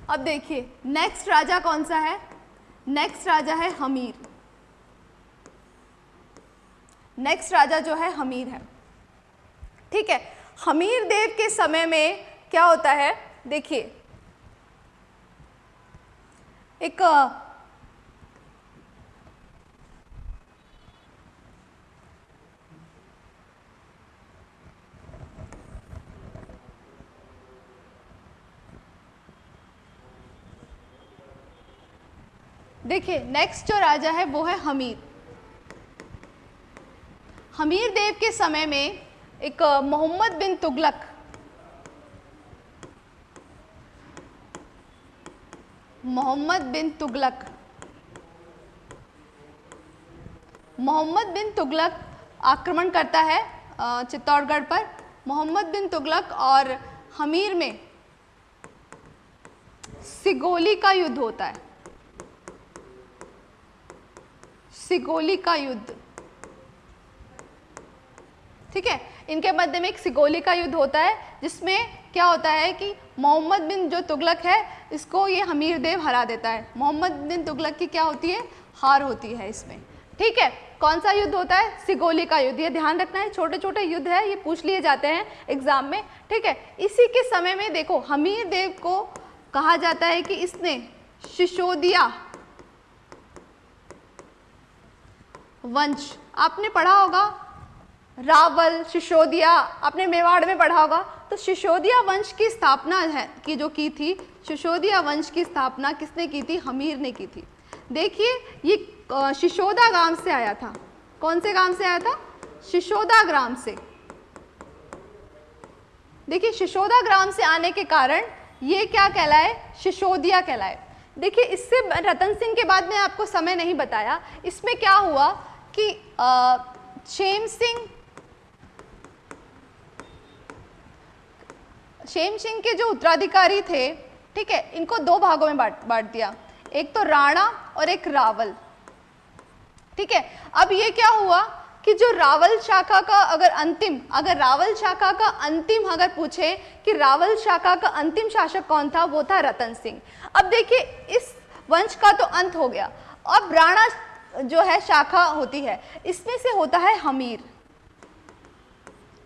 अब देखिए नेक्स्ट राजा कौन सा है? नेक्स्ट राजा है हमीर। नेक्स्ट राजा जो है, हमीर है। ठीक है? हमीर देव के समय में क्या होता है? देखिए। एक देखिए नेक्स्ट जो राजा है, वो है हमीर। हमीर देव के समय में एक मोहम्मद बिन तुगलक। मोहम्मद बिन तुगलक। मोहम्मद बिन तुगलक आक्रमण करता है चित्तौड़गढ़ पर। मोहम्मद बिन तुगलक और हमीर में सिगोली का युद्ध होता है। सिगोली का युद्ध। ठीक है? इनके मध्य में एक सिगोली का युद्ध होता है, जिसमें क्या होता है कि मोहम्मद बिन जो तुगलक है, इसको ये हमीर देव हरा देता है। मोहम्मद बिन तुगलक की क्या होती है? हार होती है इसमें। ठीक है? कौन सा युद्ध होता है? सिगोली का युद्ध। ये ध्यान रखना है छोटे छोटे युद्ध है, ये पूछ लिए जाते हैं एग्ज़ाम में। ठीक है? इसी के समय में देखो, हमीर देव को कहा जाता है कि इसने शिशोदिया वंश, आपने पढ़ा होगा रावल शिशोदिया आपने मेवाड़ में पढ़ा होगा। तो शिशोदिया वंश की स्थापना है की जो की थी शिशोदिया वंश की स्थापना किसने की थी? हमीर ने की थी। देखिए, ये शिशोदा गाँव से आया था। कौन से गाँव से आया था? शिशोदा ग्राम से। देखिए शिशोदा ग्राम से आने के कारण ये क्या कहलाए? शिशोदिया कहलाए। देखिए, इससे रतन सिंह के बाद में आपको समय नहीं बताया। इसमें क्या हुआ कि शेम सिंह शेम सिंह के जो उत्तराधिकारी थे, ठीक है, इनको दो भागों में बांट बांट दिया। एक तो राणा और एक रावल। ठीक है, अब ये क्या हुआ कि जो रावल शाखा का अगर अंतिम, अगर रावल शाखा का अंतिम अगर पूछे कि रावल शाखा का अंतिम शासक कौन था, वो था रतन सिंह। अब देखिए, इस वंश का तो अंत हो गया। अब राणा जो है, शाखा होती है, इसमें से होता है हमीर।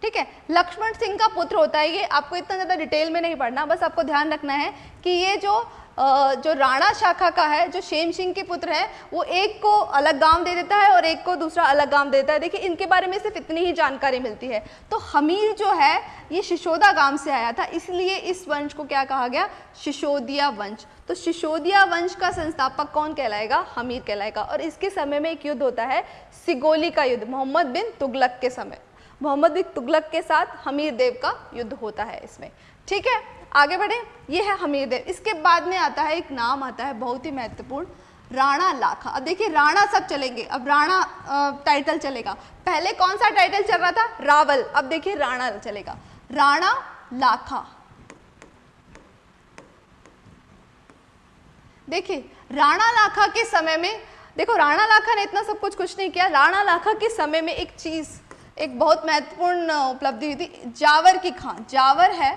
ठीक है? लक्ष्मण सिंह का पुत्र होता है ये। आपको इतना ज़्यादा डिटेल में नहीं पढ़ना, बस आपको ध्यान रखना है कि ये जो जो राणा शाखा का है, जो शेम सिंह के पुत्र है, वो एक को अलग गाँव दे देता है और एक को दूसरा अलग गाँव देता है। देखिए, इनके बारे में सिर्फ़ इतनी ही जानकारी मिलती है। तो हमीर जो है, ये शिशोदा गाँव से आया था, इसलिए इस वंश को क्या कहा गया? शिशोदिया वंश। तो शिशोदिया वंश का संस्थापक कौन कहलाएगा? हमीर कहलाएगा। और इसके समय में एक युद्ध होता है, सिगोली का युद्ध, मोहम्मद बिन तुगलक के समय। मोहम्मद बिन तुगलक के साथ हमीर देव का युद्ध होता है इसमें। ठीक है? आगे बढ़े। ये है हमीर देव। इसके बाद में आता है, एक नाम आता है बहुत ही महत्वपूर्ण, राणा लाखा। अब देखिए, राणा सब चलेंगे। अब राणा टाइटल चलेगा। पहले कौन सा टाइटल चल रहा था? रावल। अब देखिए, राणा चलेगा। राणा लाखा। देखिए, राणा लाखा के समय में, देखो, राणा लाखा ने इतना सब कुछ कुछ नहीं किया। राणा लाखा के समय में एक चीज़ एक बहुत महत्वपूर्ण उपलब्धि हुई थी। जावर की खान। जावर है,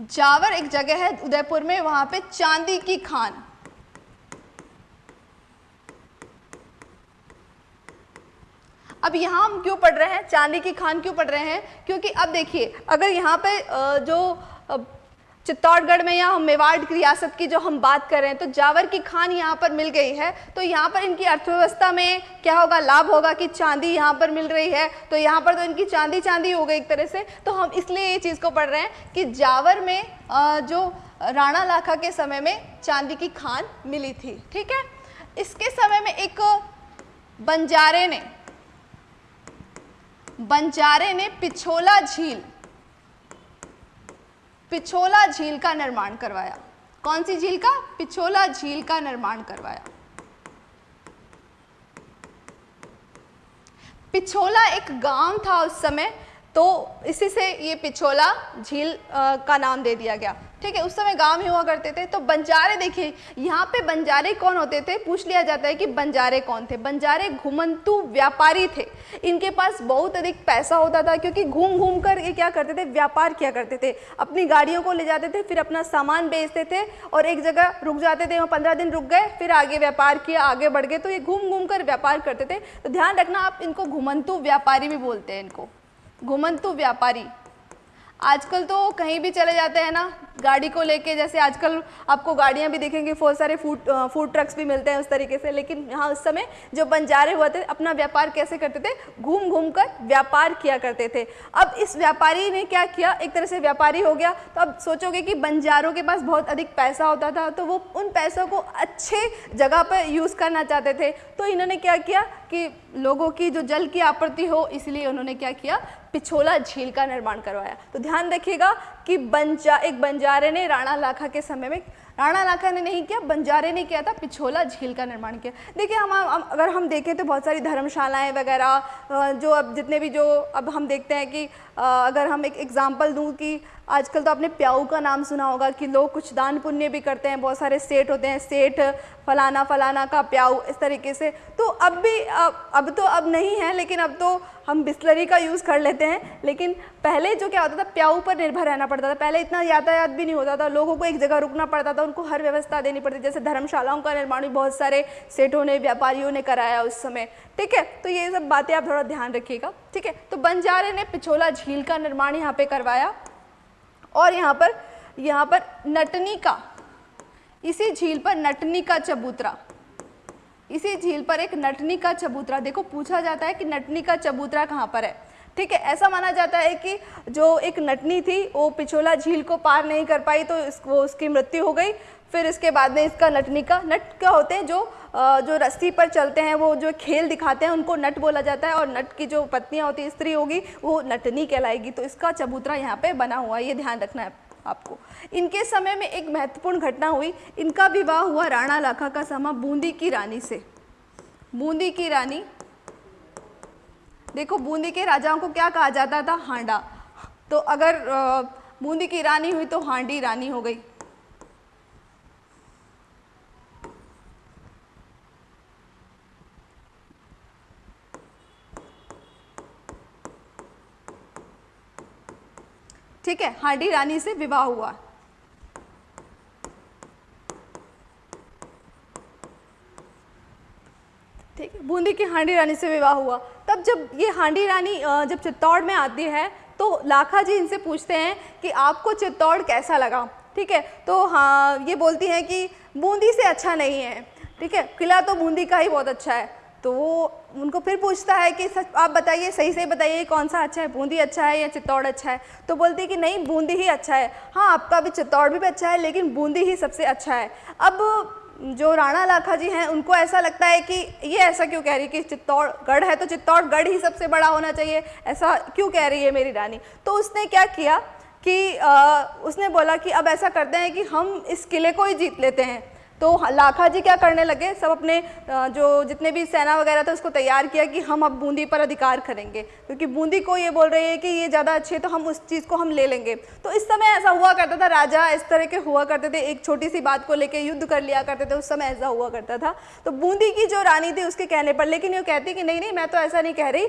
जावर एक जगह है उदयपुर में, वहाँ पे चांदी की खान। अब यहाँ हम क्यों पढ़ रहे हैं? चांदी की खान क्यों पढ़ रहे हैं? क्योंकि अब देखिए, अगर यहाँ पे जो चित्तौड़गढ़ में या हम मेवाड़ की रियासत की जो हम बात कर रहे हैं तो जावर की खान यहाँ पर मिल गई है। तो यहाँ पर इनकी अर्थव्यवस्था में क्या होगा? लाभ होगा कि चांदी यहाँ पर मिल रही है? तो यहाँ पर तो इनकी चांदी चांदी हो गई एक तरह से। तो हम इसलिए ये चीज़ को पढ़ रहे हैं कि जावर में जो राणा लाखा के समय में चांदी की खान मिली थी, ठीक है? इसके समय में एक बंजारे ने बंजारे ने पिछोला झील पिछोला झील का निर्माण करवाया। कौन सी झील का? पिछोला झील का निर्माण करवाया। पिछोला एक गाँव था उस समय तो इसी से ये पिछोला झील का नाम दे दिया गया। ठीक है, उस समय गाँव ही हुआ करते थे। तो बंजारे देखिए, यहाँ पे बंजारे कौन होते थे? पूछ लिया जाता है कि बंजारे कौन थे? बंजारे घुमंतु व्यापारी थे। इनके पास बहुत अधिक पैसा होता था, क्योंकि घूम घूम कर ये क्या करते थे? व्यापार किया करते थे। अपनी गाड़ियों को ले जाते थे, फिर अपना सामान बेचते थे और एक जगह रुक जाते थे, वहाँ पंद्रह दिन रुक गए, फिर आगे व्यापार किया, आगे बढ़ गए। तो ये घूम घूम कर व्यापार करते थे। तो ध्यान रखना, आप इनको घुमंतु व्यापारी भी बोलते हैं इनको। घुमंतु व्यापारी। आजकल तो कहीं भी चले जाते हैं ना गाड़ी को लेके, जैसे आजकल आपको गाड़ियाँ भी दिखेंगी, बहुत सारे फ़ूड फ़ूड ट्रक्स भी मिलते हैं उस तरीके से। लेकिन यहाँ उस समय जो बंजारे हुए थे, अपना व्यापार कैसे करते थे? घूम घूम कर व्यापार किया करते थे। अब इस व्यापारी ने क्या किया? एक तरह से व्यापारी हो गया। तो अब सोचोगे कि बंजारों के पास बहुत अधिक पैसा होता था तो वो उन पैसों को अच्छे जगह पर यूज़ करना चाहते थे। तो इन्होंने क्या किया कि लोगों की जो जल की आपूर्ति हो, इसलिए उन्होंने क्या किया? पिछोला झील का निर्माण करवाया। तो ध्यान रखिएगा कि बंजा एक बंजारे ने राणा लाखा के समय में राणा लाखा ने नहीं किया बंजारे ने किया था पिछोला झील का निर्माण किया। देखिए हम, हम अगर हम देखें तो बहुत सारी धर्मशालाएँ वगैरह जो अब जितने भी जो अब हम देखते हैं कि अगर हम एक एग्ज़ाम्पल दूँ कि आजकल तो आपने प्याऊ का नाम सुना होगा कि लोग कुछ दान पुण्य भी करते हैं बहुत सारे सेठ होते हैं सेठ फलाना फलाना का प्याऊ इस तरीके से। तो अब भी अब, अब तो अब नहीं है लेकिन अब तो हम बिस्लरी का यूज़ कर लेते हैं। लेकिन पहले जो क्या होता था प्याऊ पर निर्भर रहना पड़ता था। पहले इतना यातायात भी नहीं होता था लोगों को एक जगह रुकना पड़ता था उनको हर व्यवस्था देनी पड़ती जैसे धर्मशालाओं का निर्माण भी बहुत सारे सेठों ने, व्यापारियों ने कराया उस समय। ठीक है? तो ये सब बातें आप थोड़ा ध्यान रखिएगा। ठीक है? तो बंजारे ने पिछोला झील का निर्माण यहाँ पे करवाया और यहाँ पर यहाँ पर नटनी का, इसी झील पर नटनी का चबूतरा। इसी झील पर एक नटनी का चबूतरा। देखो, पूछा जाता है कि नटनी का चबूतरा कहाँ पर है। ठीक है ऐसा माना जाता है कि जो एक नटनी थी वो पिछोला झील को पार नहीं कर पाई तो इस, वो उसकी मृत्यु हो गई। फिर इसके बाद में इसका नटनी का नट क्या होते हैं जो जो रस्सी पर चलते हैं वो जो खेल दिखाते हैं उनको नट बोला जाता है और नट की जो पत्नियाँ होती स्त्री होगी वो नटनी कहलाएगी। तो इसका चबूतरा यहाँ पे बना हुआ है ये ध्यान रखना है आपको। इनके समय में एक महत्वपूर्ण घटना हुई। इनका विवाह हुआ राणा लाखा का समा बूंदी की रानी से। बूंदी की रानी देखो, बूंदी के राजाओं को क्या कहा जाता था? हांडा। तो अगर बूंदी की रानी हुई तो हांडी रानी हो गई। ठीक है, हांडी रानी से विवाह हुआ। ठीक है, बूंदी की हांडी रानी से विवाह हुआ। तब जब ये हांडी रानी जब चित्तौड़ में आती है तो लाखा जी इनसे पूछते हैं कि आपको चित्तौड़ कैसा लगा? ठीक है तो हाँ ये बोलती हैं कि बूंदी से अच्छा नहीं है। ठीक है किला तो बूंदी का ही बहुत अच्छा है। तो वो उनको फिर पूछता है कि सच आप बताइए सही सही बताइए कौन सा अच्छा है? बूंदी अच्छा है या चित्तौड़ अच्छा है? तो बोलती है कि नहीं बूंदी ही अच्छा है। हाँ आपका भी चित्तौड़ भी, भी अच्छा है लेकिन बूंदी ही सबसे अच्छा है। अब जो राणा लाखा जी हैं उनको ऐसा लगता है कि ये ऐसा क्यों कह रही है कि चित्तौड़गढ़ है तो चित्तौड़गढ़ ही सबसे बड़ा होना चाहिए। ऐसा क्यों कह रही है मेरी रानी? तो उसने क्या किया कि आ, उसने बोला कि अब ऐसा करते हैं कि हम इस किले को ही जीत लेते हैं। तो लाखा जी क्या करने लगे? सब अपने जो जितने भी सेना वगैरह था उसको तैयार किया कि हम अब बूंदी पर अधिकार करेंगे। क्योंकि बूंदी को ये बोल रही है कि ये ज़्यादा अच्छे तो हम उस चीज़ को हम ले लेंगे। तो इस समय ऐसा हुआ करता था, राजा इस तरह के हुआ करते थे, एक छोटी सी बात को लेकर युद्ध कर लिया करते थे, उस समय ऐसा हुआ करता था। तो बूंदी की जो रानी थी उसके कहने पर, लेकिन ये कहती कि नहीं नहीं, मैं तो ऐसा नहीं कह रही,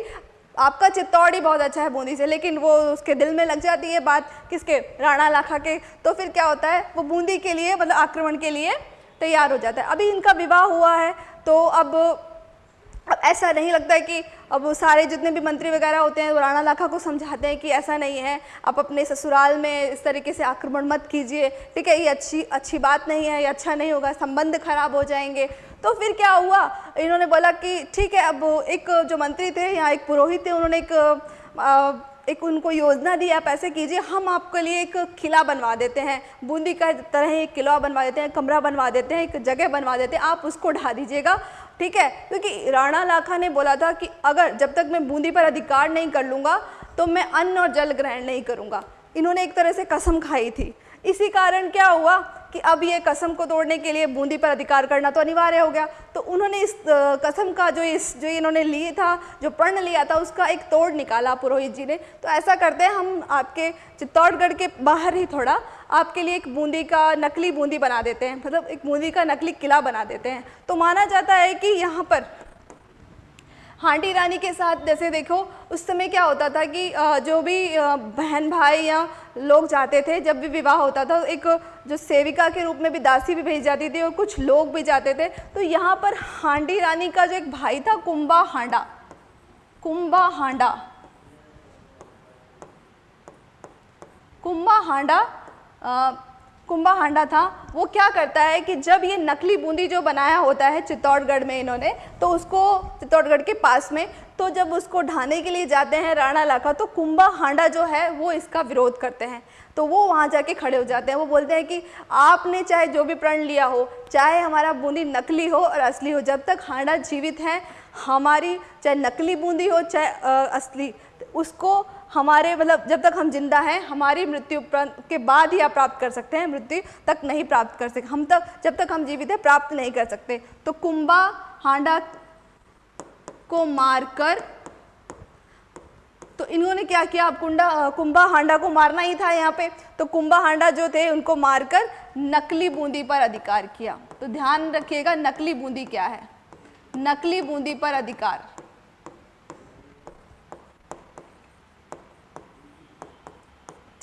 आपका चित्तौड़ ही बहुत अच्छा है बूंदी से, लेकिन वो उसके दिल में लग जाती है बात किसके? राणा लाखा के। तो फिर क्या होता है, वो बूंदी के लिए मतलब आक्रमण के लिए तैयार हो जाता है। अभी इनका विवाह हुआ है तो अब अब ऐसा नहीं लगता है कि अब सारे जितने भी मंत्री वगैरह होते हैं राणा लाखा को समझाते हैं कि ऐसा नहीं है। आप अपने ससुराल में इस तरीके से आक्रमण मत कीजिए ठीक है? ये अच्छी अच्छी बात नहीं है ये अच्छा नहीं होगा संबंध खराब हो जाएँगे। तो फिर क्या हुआ? इन्होंने बोला कि ठीक है अब एक जो मंत्री थे यहाँ एक पुरोहित थे उन्होंने एक आ, एक उनको योजना दी, आप ऐसे कीजिए, हम आपके लिए एक किला बनवा देते हैं। बूंदी का तरह एक किला बनवा देते हैं, कमरा बनवा देते हैं, एक जगह बनवा देते हैं, आप उसको ढा दीजिएगा, ठीक है? क्योंकि राणा लाखा ने बोला था कि अगर, जब तक मैं बूंदी पर अधिकार नहीं कर लूँगा तो मैं अन्न और जल ग्रहण नहीं करूँगा। इन्होंने एक तरह से कसम खाई थी। इसी कारण क्या हुआ? कि अब ये कसम को तोड़ने के लिए बूंदी पर अधिकार करना तो अनिवार्य हो गया। तो उन्होंने इस कसम का जो इस, जो इन्होंने लिए था, जो प्रण लिया था, उसका एक तोड़ निकाला पुरोहित जी ने। तो ऐसा करते हैं, हम आपके चित्तौड़गढ़ के बाहर ही थोड़ा आपके लिए एक बूंदी का नकली बूंदी बना देते हैं। मतलब एक बूंदी का नकली किला बना देते हैं। तो माना जाता है कि यहाँ पर हांडी रानी के साथ, जैसे देखो, उस समय क्या होता था कि जो भी बहन भाई या लोग जाते थे, जब भी विवाह होता था, एक जो सेविका के रूप में भी दासी भी भेज जाती थी और कुछ लोग भी जाते थे तो यहाँ पर हांडी रानी का जो एक भाई था कुंभा हांडा। कुंभा हांडा। कुंभा हांडा कुंभा हांडा था, वो क्या करता है कि जब ये नकली बूंदी जो बनाया होता है चित्तौड़गढ़ में इन्होंने तो उसको चित्तौड़गढ़ के पास में तो जब उसको ढाने के लिए जाते हैं राणा लाखा तो कुंभा हांडा जो है, वो इसका विरोध करते हैं। तो वो वहाँ जाके खड़े हो जाते हैं। वो बोलते हैं कि आपने चाहे जो भी प्रण लिया हो, चाहे हमारा बूंदी नकली हो और असली हो, जब तक हांडा जीवित है, हमारी चाहे नकली बूंदी हो, चाहे असली उसको हमारे मतलब जब तक हम ज़िंदा हैं, हमारी मृत्यु के बाद ही आप प्राप्त कर सकते हैं, मृत्यु तक नहीं प्राप्त कर सकते हम तक, जब तक हम जीवित हैं, प्राप्त नहीं कर सकते। तो कुंभा हांडा को मारकर तो इन्होंने क्या किया? अब कुंडा कुंभा हांडा को मारना ही था यहाँ पे। तो कुंभा हांडा जो थे, उनको मारकर नकली बूंदी पर अधिकार किया। तो ध्यान रखिएगा, नकली बूंदी क्या है? नकली बूंदी पर अधिकार।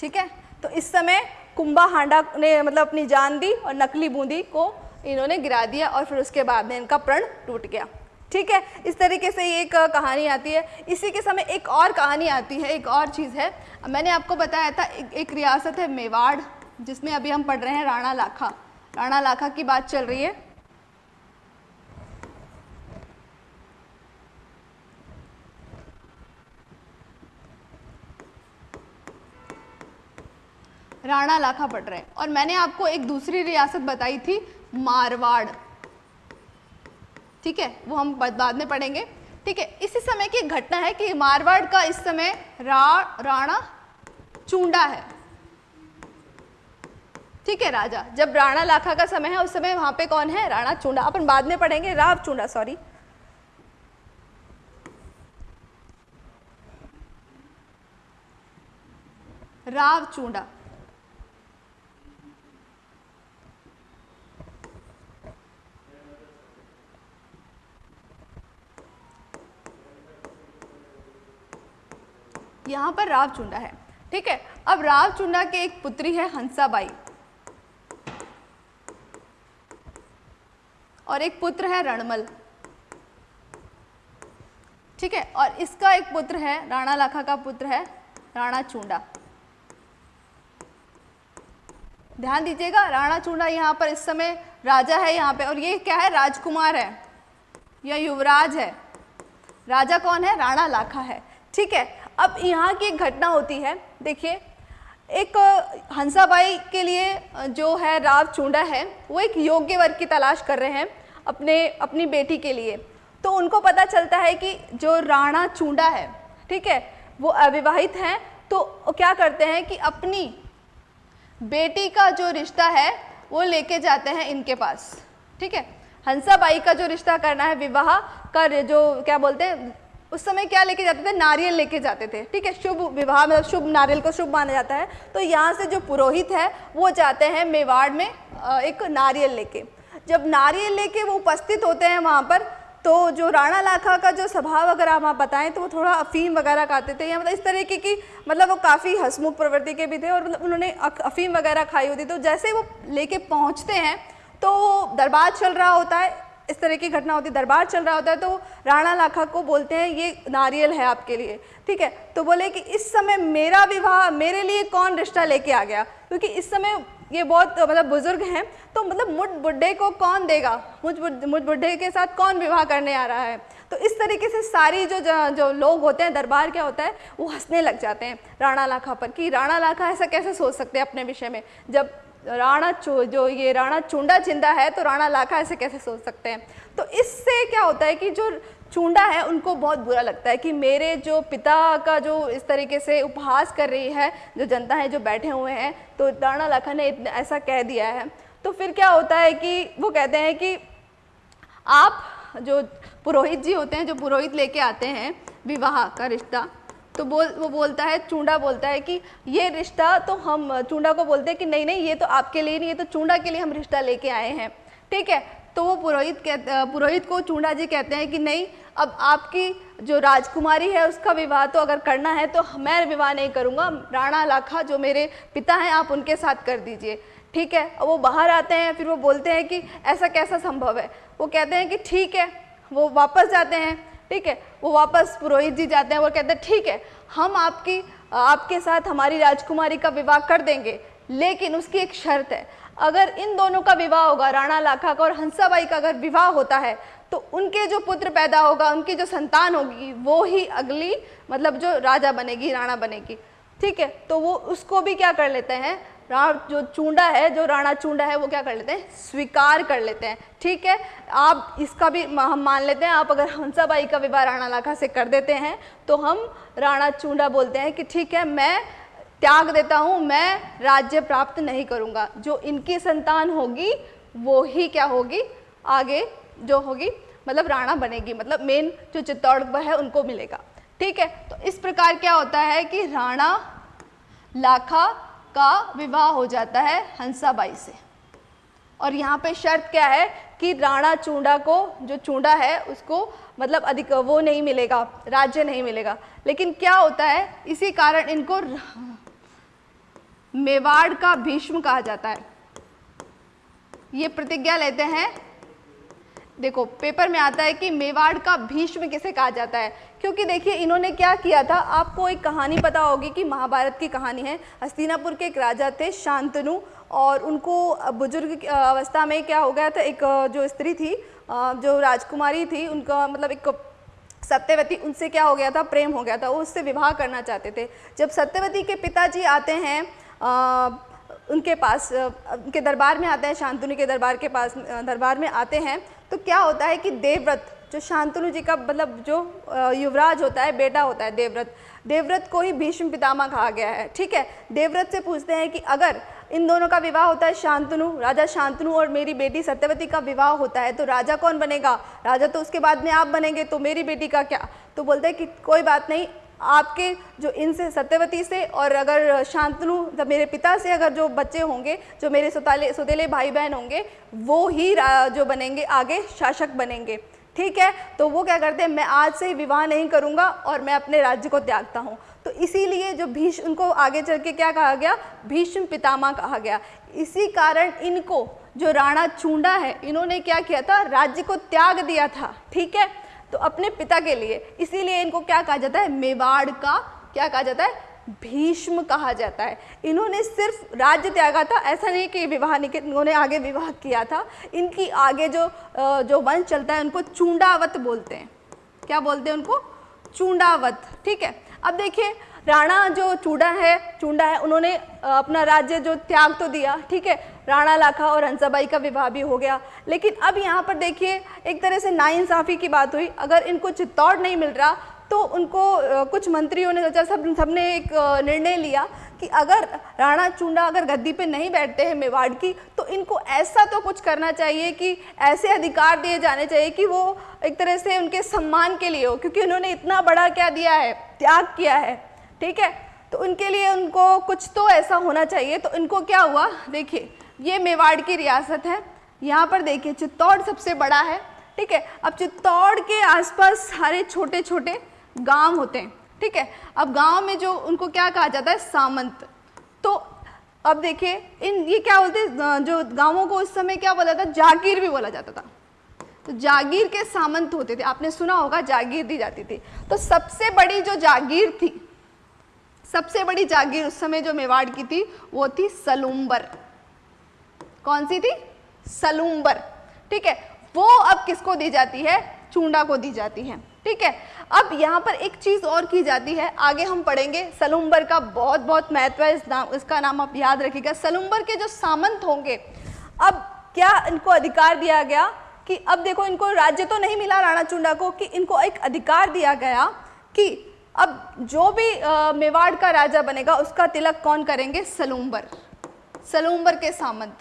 ठीक है? तो इस समय कुंभा हांडा ने मतलब अपनी जान दी और नकली बूंदी को इन्होंने गिरा दिया और फिर उसके बाद में इनका प्रण टूट गया। ठीक है? इस तरीके से ये एक कहानी आती है। इसी के समय एक और कहानी आती है एक और चीज़ है। मैंने आपको बताया था एक, एक रियासत है मेवाड़ जिसमें अभी हम पढ़ रहे हैं राणा लाखा। राणा लाखा की बात चल रही है। राणा लाखा पढ़ रहे हैं। और मैंने आपको एक दूसरी रियासत बताई थी, मारवाड़। ठीक है? वो हम बाद में पढ़ेंगे। ठीक है? इसी समय की घटना है कि मारवाड़ का इस समय रा, राणा चूंडा है। ठीक है, राजा? जब राणा लाखा का समय है, उस समय वहाँ पे कौन है? राणा चूंडा। अपन बाद में पढ़ेंगे। राव चूंडा सॉरी राव चूंडा। यहाँ पर राव चुंडा है। ठीक है, अब राव चुंडा के एक पुत्री है हंसाबाई। और एक पुत्र है रणमल। ठीक है, और इसका एक पुत्र है, राणा लाखा का पुत्र है, राणा चूंडा। ध्यान दीजिएगा, राणा चूंडा यहाँ पर इस समय राजा है यहाँ पे, और ये क्या है? राजकुमार है। या युवराज है। राजा कौन है? राणा लाखा है। ठीक है अब यहाँ की एक घटना होती है। देखिए, एक हंसाबाई के लिए जो है राव चूंडा है, वो एक योग्य वर्ग की तलाश कर रहे हैं अपने, अपनी बेटी के लिए। तो उनको पता चलता है कि जो राणा चूंडा है, ठीक है, वो अविवाहित हैं। तो क्या करते हैं कि अपनी बेटी का जो रिश्ता है, वो लेके जाते हैं इनके पास, ठीक है। हंसाबाई का जो रिश्ता करना है, विवाह का जो क्या बोलते हैं उस समय क्या लेके जाते थे? नारियल लेके जाते थे। ठीक है, शुभ विवाह मतलब शुभ नारियल को शुभ माना जाता है। तो यहाँ से जो पुरोहित है, वो जाते हैं मेवाड़ में एक नारियल लेके। जब नारियल लेके वो उपस्थित होते हैं वहाँ पर तो जो राणा लाखा का जो स्वभाव अगर हम आप बताएँ तो वो थोड़ा अफीम वगैरह खाते थे, या मतलब इस तरीके की मतलब वो काफ़ी हसमुख प्रवृत्ति के भी थे, और मतलब उन्होंने अफीम वगैरह खाई होती तो जैसे वो लेके पहुँचते हैं तो दरबार चल रहा होता है इस तरह की घटना होती है दरबार चल रहा होता है तो राणा लाखा को बोलते हैं, ये नारियल है आपके लिए। ठीक है? तो बोले कि, इस समय मेरा विवाह, मेरे लिए कौन रिश्ता लेके आ गया? क्योंकि इस समय ये बहुत मतलब बुज़ुर्ग हैं तो मतलब मुझ बुढ़े को कौन देगा? मुझ मुझ बुढ़े के साथ कौन विवाह करने आ रहा है? तो इस तरीके से सारी जो जो लोग होते हैं, दरबार क्या होता है, वो हंसने लग जाते हैं राणा लाखा पर कि राणा लाखा ऐसा कैसे सोच सकते हैं अपने विषय में? जब राणा जो ये राणा चूंडा ज़िंदा है तो राणा लाखा ऐसे कैसे सोच सकते हैं? तो इससे क्या होता है कि जो चूंडा है, उनको बहुत बुरा लगता है कि मेरे जो पिता का जो इस तरीके से उपहास कर रही है, जो जनता है, जो बैठे हुए हैं तो राणा लाखा ने इतना, ऐसा कह दिया है। तो फिर क्या होता है कि वो कहते हैं कि आप जो पुरोहित जी होते हैं, जो पुरोहित लेके आते हैं, विवाह का रिश्ता तो बोल, वो बोलता है, चूंडा बोलता है कि ये रिश्ता तो हम, चूंडा को बोलते हैं कि नहीं नहीं, ये तो आपके लिए नहीं ये तो चूंडा के लिए हम रिश्ता लेके आए हैं। ठीक है? तो वो पुरोहित कहते, पुरोहित को चूंडा जी कहते हैं कि नहीं, अब आपकी जो राजकुमारी है, उसका विवाह तो अगर करना है तो मैं विवाह नहीं करूँगा। राणा लाखा जो मेरे पिता हैं, आप उनके साथ कर दीजिए। ठीक है? वो बाहर आते हैं, फिर वो बोलते हैं कि ऐसा कैसा संभव है? वो कहते हैं कि ठीक है, वो वापस जाते हैं। ठीक है? वो वापस पुरोहित जी जाते हैं वो कहते हैं, ठीक है, हम आपकी, आपके साथ हमारी राजकुमारी का विवाह कर देंगे, लेकिन उसकी एक शर्त है। अगर इन दोनों का विवाह होगा, राणा लाखा का और हंसाबाई का अगर विवाह होता है तो उनके जो पुत्र पैदा होगा, उनकी जो संतान होगी, वो ही अगली मतलब जो राजा बनेगी, राणा बनेगी। ठीक है? तो वो उसको भी क्या कर लेते हैं? राण जो चूंडा है, जो राणा चूंडा है, वो क्या कर लेते हैं? स्वीकार कर लेते हैं। ठीक है? आप इसका भी हम मान लेते हैं, आप अगर हंसाबाई का विवाह राणा लाखा से कर देते हैं तो हम राणा चूंडा बोलते हैं कि, ठीक है, मैं त्याग देता हूँ, मैं राज्य प्राप्त नहीं करूँगा। जो इनकी संतान होगी, वो ही क्या होगी? आगे जो होगी मतलब राणा बनेगी मतलब मेन जो चित्तौड़ है, उनको मिलेगा। ठीक है? तो इस प्रकार क्या होता है कि राणा लाखा का विवाह हो जाता है हंसाबाई से। और यहाँ पे शर्त क्या है कि राणा चूंडा को, जो चूंडा है, उसको मतलब अधिक, वो नहीं मिलेगा, राज्य नहीं मिलेगा। लेकिन क्या होता है, इसी कारण इनको मेवाड़ का भीष्म कहा जाता है। ये प्रतिज्ञा लेते हैं देखो पेपर में आता है कि मेवाड़ का भीष्म किसे कहा जाता है? क्योंकि देखिए, इन्होंने क्या किया था? आपको एक कहानी पता होगी कि महाभारत की कहानी है। हस्तिनापुर के एक राजा थे, शांतनु, और उनको बुज़ुर्ग अवस्था में क्या हो गया था? एक जो स्त्री थी जो राजकुमारी थी, उनका मतलब एक सत्यवती, उनसे क्या हो गया था? प्रेम हो गया था। वो उससे विवाह करना चाहते थे। जब सत्यवती के पिताजी आते हैं उनके पास उनके दरबार में आते हैं, शांतनु के दरबार के पास दरबार में आते हैं तो क्या होता है कि देवव्रत, जो शांतनु जी का मतलब जो युवराज होता है, बेटा होता है देवव्रत देवव्रत को ही भीष्म पितामह कहा गया है, ठीक है? देवव्रत से पूछते हैं कि अगर इन दोनों का विवाह होता है शांतनु, राजा शांतनु और मेरी बेटी सत्यवती का विवाह होता है तो राजा कौन बनेगा? राजा तो उसके बाद में आप बनेंगे तो मेरी बेटी का क्या? तो बोलते हैं कि कोई बात नहीं आपके जो इनसे सत्यवती से और अगर शांतनु, जब मेरे पिता से अगर जो बच्चे होंगे, जो मेरे सुताले, सुतेले भाई बहन होंगे, वो ही जो बनेंगे, आगे शासक बनेंगे। ठीक है? तो वो क्या करते हैं, मैं आज से विवाह नहीं करूँगा और मैं अपने राज्य को त्यागता हूँ। तो इसीलिए जो भीष उनको आगे चल के क्या कहा गया? भीष्म पितामह कहा गया। इसी कारण इनको, जो राणा चूंडा है, इन्होंने क्या किया था? राज्य को त्याग दिया था। ठीक है? तो अपने पिता के लिए। इसीलिए इनको क्या कहा जाता है? मेवाड़ का क्या कहा जाता है? भीष्म कहा जाता है। इन्होंने सिर्फ़ राज्य त्यागा था। ऐसा नहीं कि विवाह नहीं इन्होंने आगे विवाह किया था। इनकी आगे जो जो वंश चलता है, उनको चूंडावत बोलते हैं। क्या बोलते हैं उनको? चूंडावत, ठीक है? अब देखिए राणा जो चूड़ा है, चूंडा है, उन्होंने अपना राज्य जो त्याग तो दिया, ठीक है? राणा लाखा और हंसाबाई का विवाह भी हो गया। लेकिन अब यहाँ पर देखिए, एक तरह से नाइंसाफ़ी की बात हुई। अगर इनको चित्तौड़ नहीं मिल रहा तो उनको कुछ मंत्रियों ने सोचा सब, सबने एक निर्णय लिया कि अगर राणा चूंडा अगर गद्दी पे नहीं बैठते हैं मेवाड़ की तो इनको ऐसा तो कुछ करना चाहिए कि, ऐसे अधिकार दिए जाने चाहिए कि वो एक तरह से उनके सम्मान के लिए हो, क्योंकि उन्होंने इतना बड़ा क्या दिया है? त्याग किया है। ठीक है? तो उनके लिए उनको कुछ तो ऐसा होना चाहिए। तो इनको क्या हुआ? देखिए, ये मेवाड़ की रियासत है। यहाँ पर देखिए, चित्तौड़ सबसे बड़ा है। ठीक है? अब चित्तौड़ के आसपास सारे छोटे छोटे गाँव होते हैं। ठीक है? अब गाँव में जो उनको क्या कहा जाता है? सामंत। तो अब देखिए, इन ये क्या बोलते जो गाँवों को उस समय क्या बोला था? जागीर भी बोला जाता था। तो जागीर के सामंत होते थे। आपने सुना होगा, जागीर दी जाती थी। तो सबसे बड़ी जो जागीर थी सबसे बड़ी जागीर उस समय जो मेवाड़ की थी, वो थी सलूम्बर। कौन सी थी? सलूम्बर। ठीक है, वो अब किसको दी जाती है? चूंडा को दी जाती है। ठीक है, अब यहाँ पर एक चीज़ और की जाती है, आगे हम पढ़ेंगे। सलूम्बर का बहुत बहुत महत्व है, इस नाम, इसका नाम आप याद रखिएगा। सलूम्बर के जो सामंत होंगे, अब क्या इनको अधिकार दिया गया कि, अब देखो इनको राज्य तो नहीं मिला राणा चूंडा को, कि इनको एक अधिकार दिया गया कि अब जो भी आ, मेवाड़ का राजा बनेगा उसका तिलक कौन करेंगे? सलूम्बर सलूम्बर के सामंत।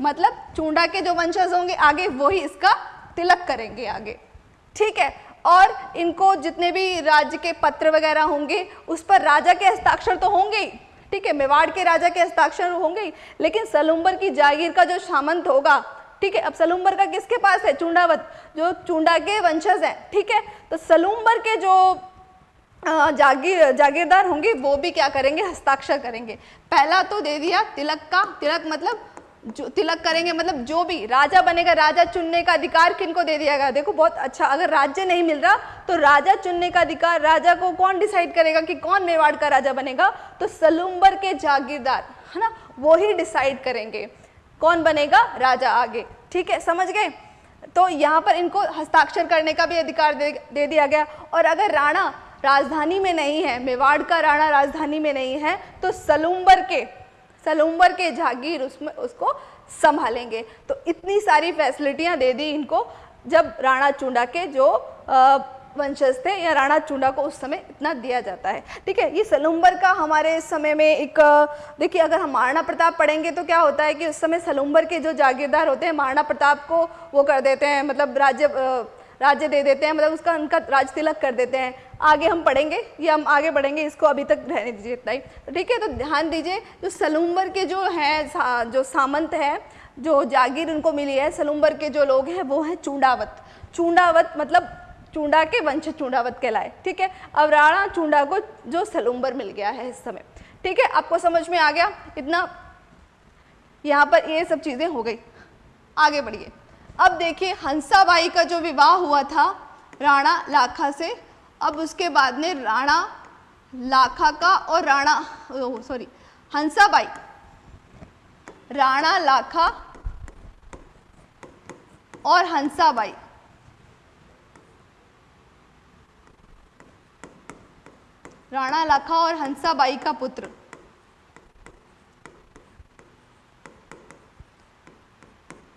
मतलब चूंडा के जो वंशज होंगे आगे वही इसका तिलक करेंगे आगे। ठीक है? और इनको जितने भी राज्य के पत्र वगैरह होंगे उस पर राजा के हस्ताक्षर तो होंगे ही। ठीक है? मेवाड़ के राजा के हस्ताक्षर होंगे ही। लेकिन सलूम्बर की जागीर का जो सामंत होगा ठीक है? अब सलूम्बर का किसके पास है? चूंडावत। जो चूंडा के वंशज हैं। ठीक है? तो सलूम्बर के जो जागीर जागीरदार होंगे वो भी क्या करेंगे? हस्ताक्षर करेंगे। पहला तो दे दिया तिलक का तिलक मतलब जो तिलक करेंगे मतलब जो भी राजा बनेगा राजा चुनने का अधिकार किनको दे दिया गया? देखो बहुत अच्छा अगर राज्य नहीं मिल रहा तो राजा चुनने का अधिकार राजा को कौन डिसाइड करेगा कि कौन मेवाड़ का राजा बनेगा? तो सलूम्बर के जागीरदार है ना? वो ही डिसाइड करेंगे कौन बनेगा राजा आगे। ठीक है समझ गए? तो यहाँ पर इनको हस्ताक्षर करने का भी अधिकार दे, दे दिया गया। और अगर राणा राजधानी में नहीं है, मेवाड़ का राणा राजधानी में नहीं है तो सलूम्बर के सलूम्बर के जागीर उसमें, उसको संभालेंगे। तो इतनी सारी फैसिलिटियाँ दे दी इनको, जब राणा चूंडा के जो वंशज थे या राणा चूंडा को उस समय इतना दिया जाता है। ठीक है, ये सलूम्बर का हमारे समय में एक, देखिए, अगर हम महाराणा प्रताप पढ़ेंगे तो क्या होता है कि उस समय सलूम्बर के जो जागीरदार होते हैं महाराणा प्रताप को वो कर देते हैं मतलब राज्य राज्य दे देते हैं मतलब उसका उनका राज तिलक कर देते हैं। आगे हम पढ़ेंगे ये हम आगे बढ़ेंगे, इसको अभी तक रहने दीजिए इतना ही। तो ठीक है तो ध्यान दीजिए, जो सलूम्बर के जो हैं जो सामंत हैं, जो जागीर उनको मिली है सलूम्बर के जो लोग हैं, वो हैं चूंडावत। चूंडावत मतलब चूंडा के वंश चूंडावत कहलाए, ठीक है? अब राणा चूंडा को जो सलूम्बर मिल गया है इस समय। ठीक है, आपको समझ में आ गया? इतना यहाँ पर ये सब चीज़ें हो गई। आगे बढ़िए। अब देखिए, हंसाबाई का जो विवाह हुआ था, राणा लाखा से अब उसके बाद में राणा लाखा का और राणा सॉरी हंसाबाई। राणा लाखा और हंसाबाई। राणा लाखा और हंसाबाई का पुत्र।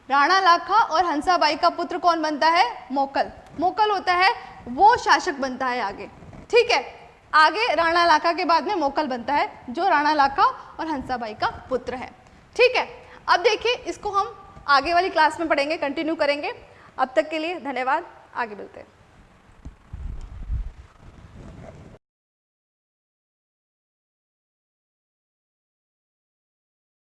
राणा लाखा और हंसाबाई का पुत्र कौन बनता है? मोकल। मोकल होता है, वो शासक बनता है आगे। ठीक है? आगे राणा लाखा के बाद में मोकल बनता है, जो राणा लाखा और हंसाबाई का पुत्र है। ठीक है? अब देखिए, इसको हम आगे वाली क्लास में पढ़ेंगे कंटिन्यू करेंगे। अब तक के लिए धन्यवाद। आगे मिलते हैं।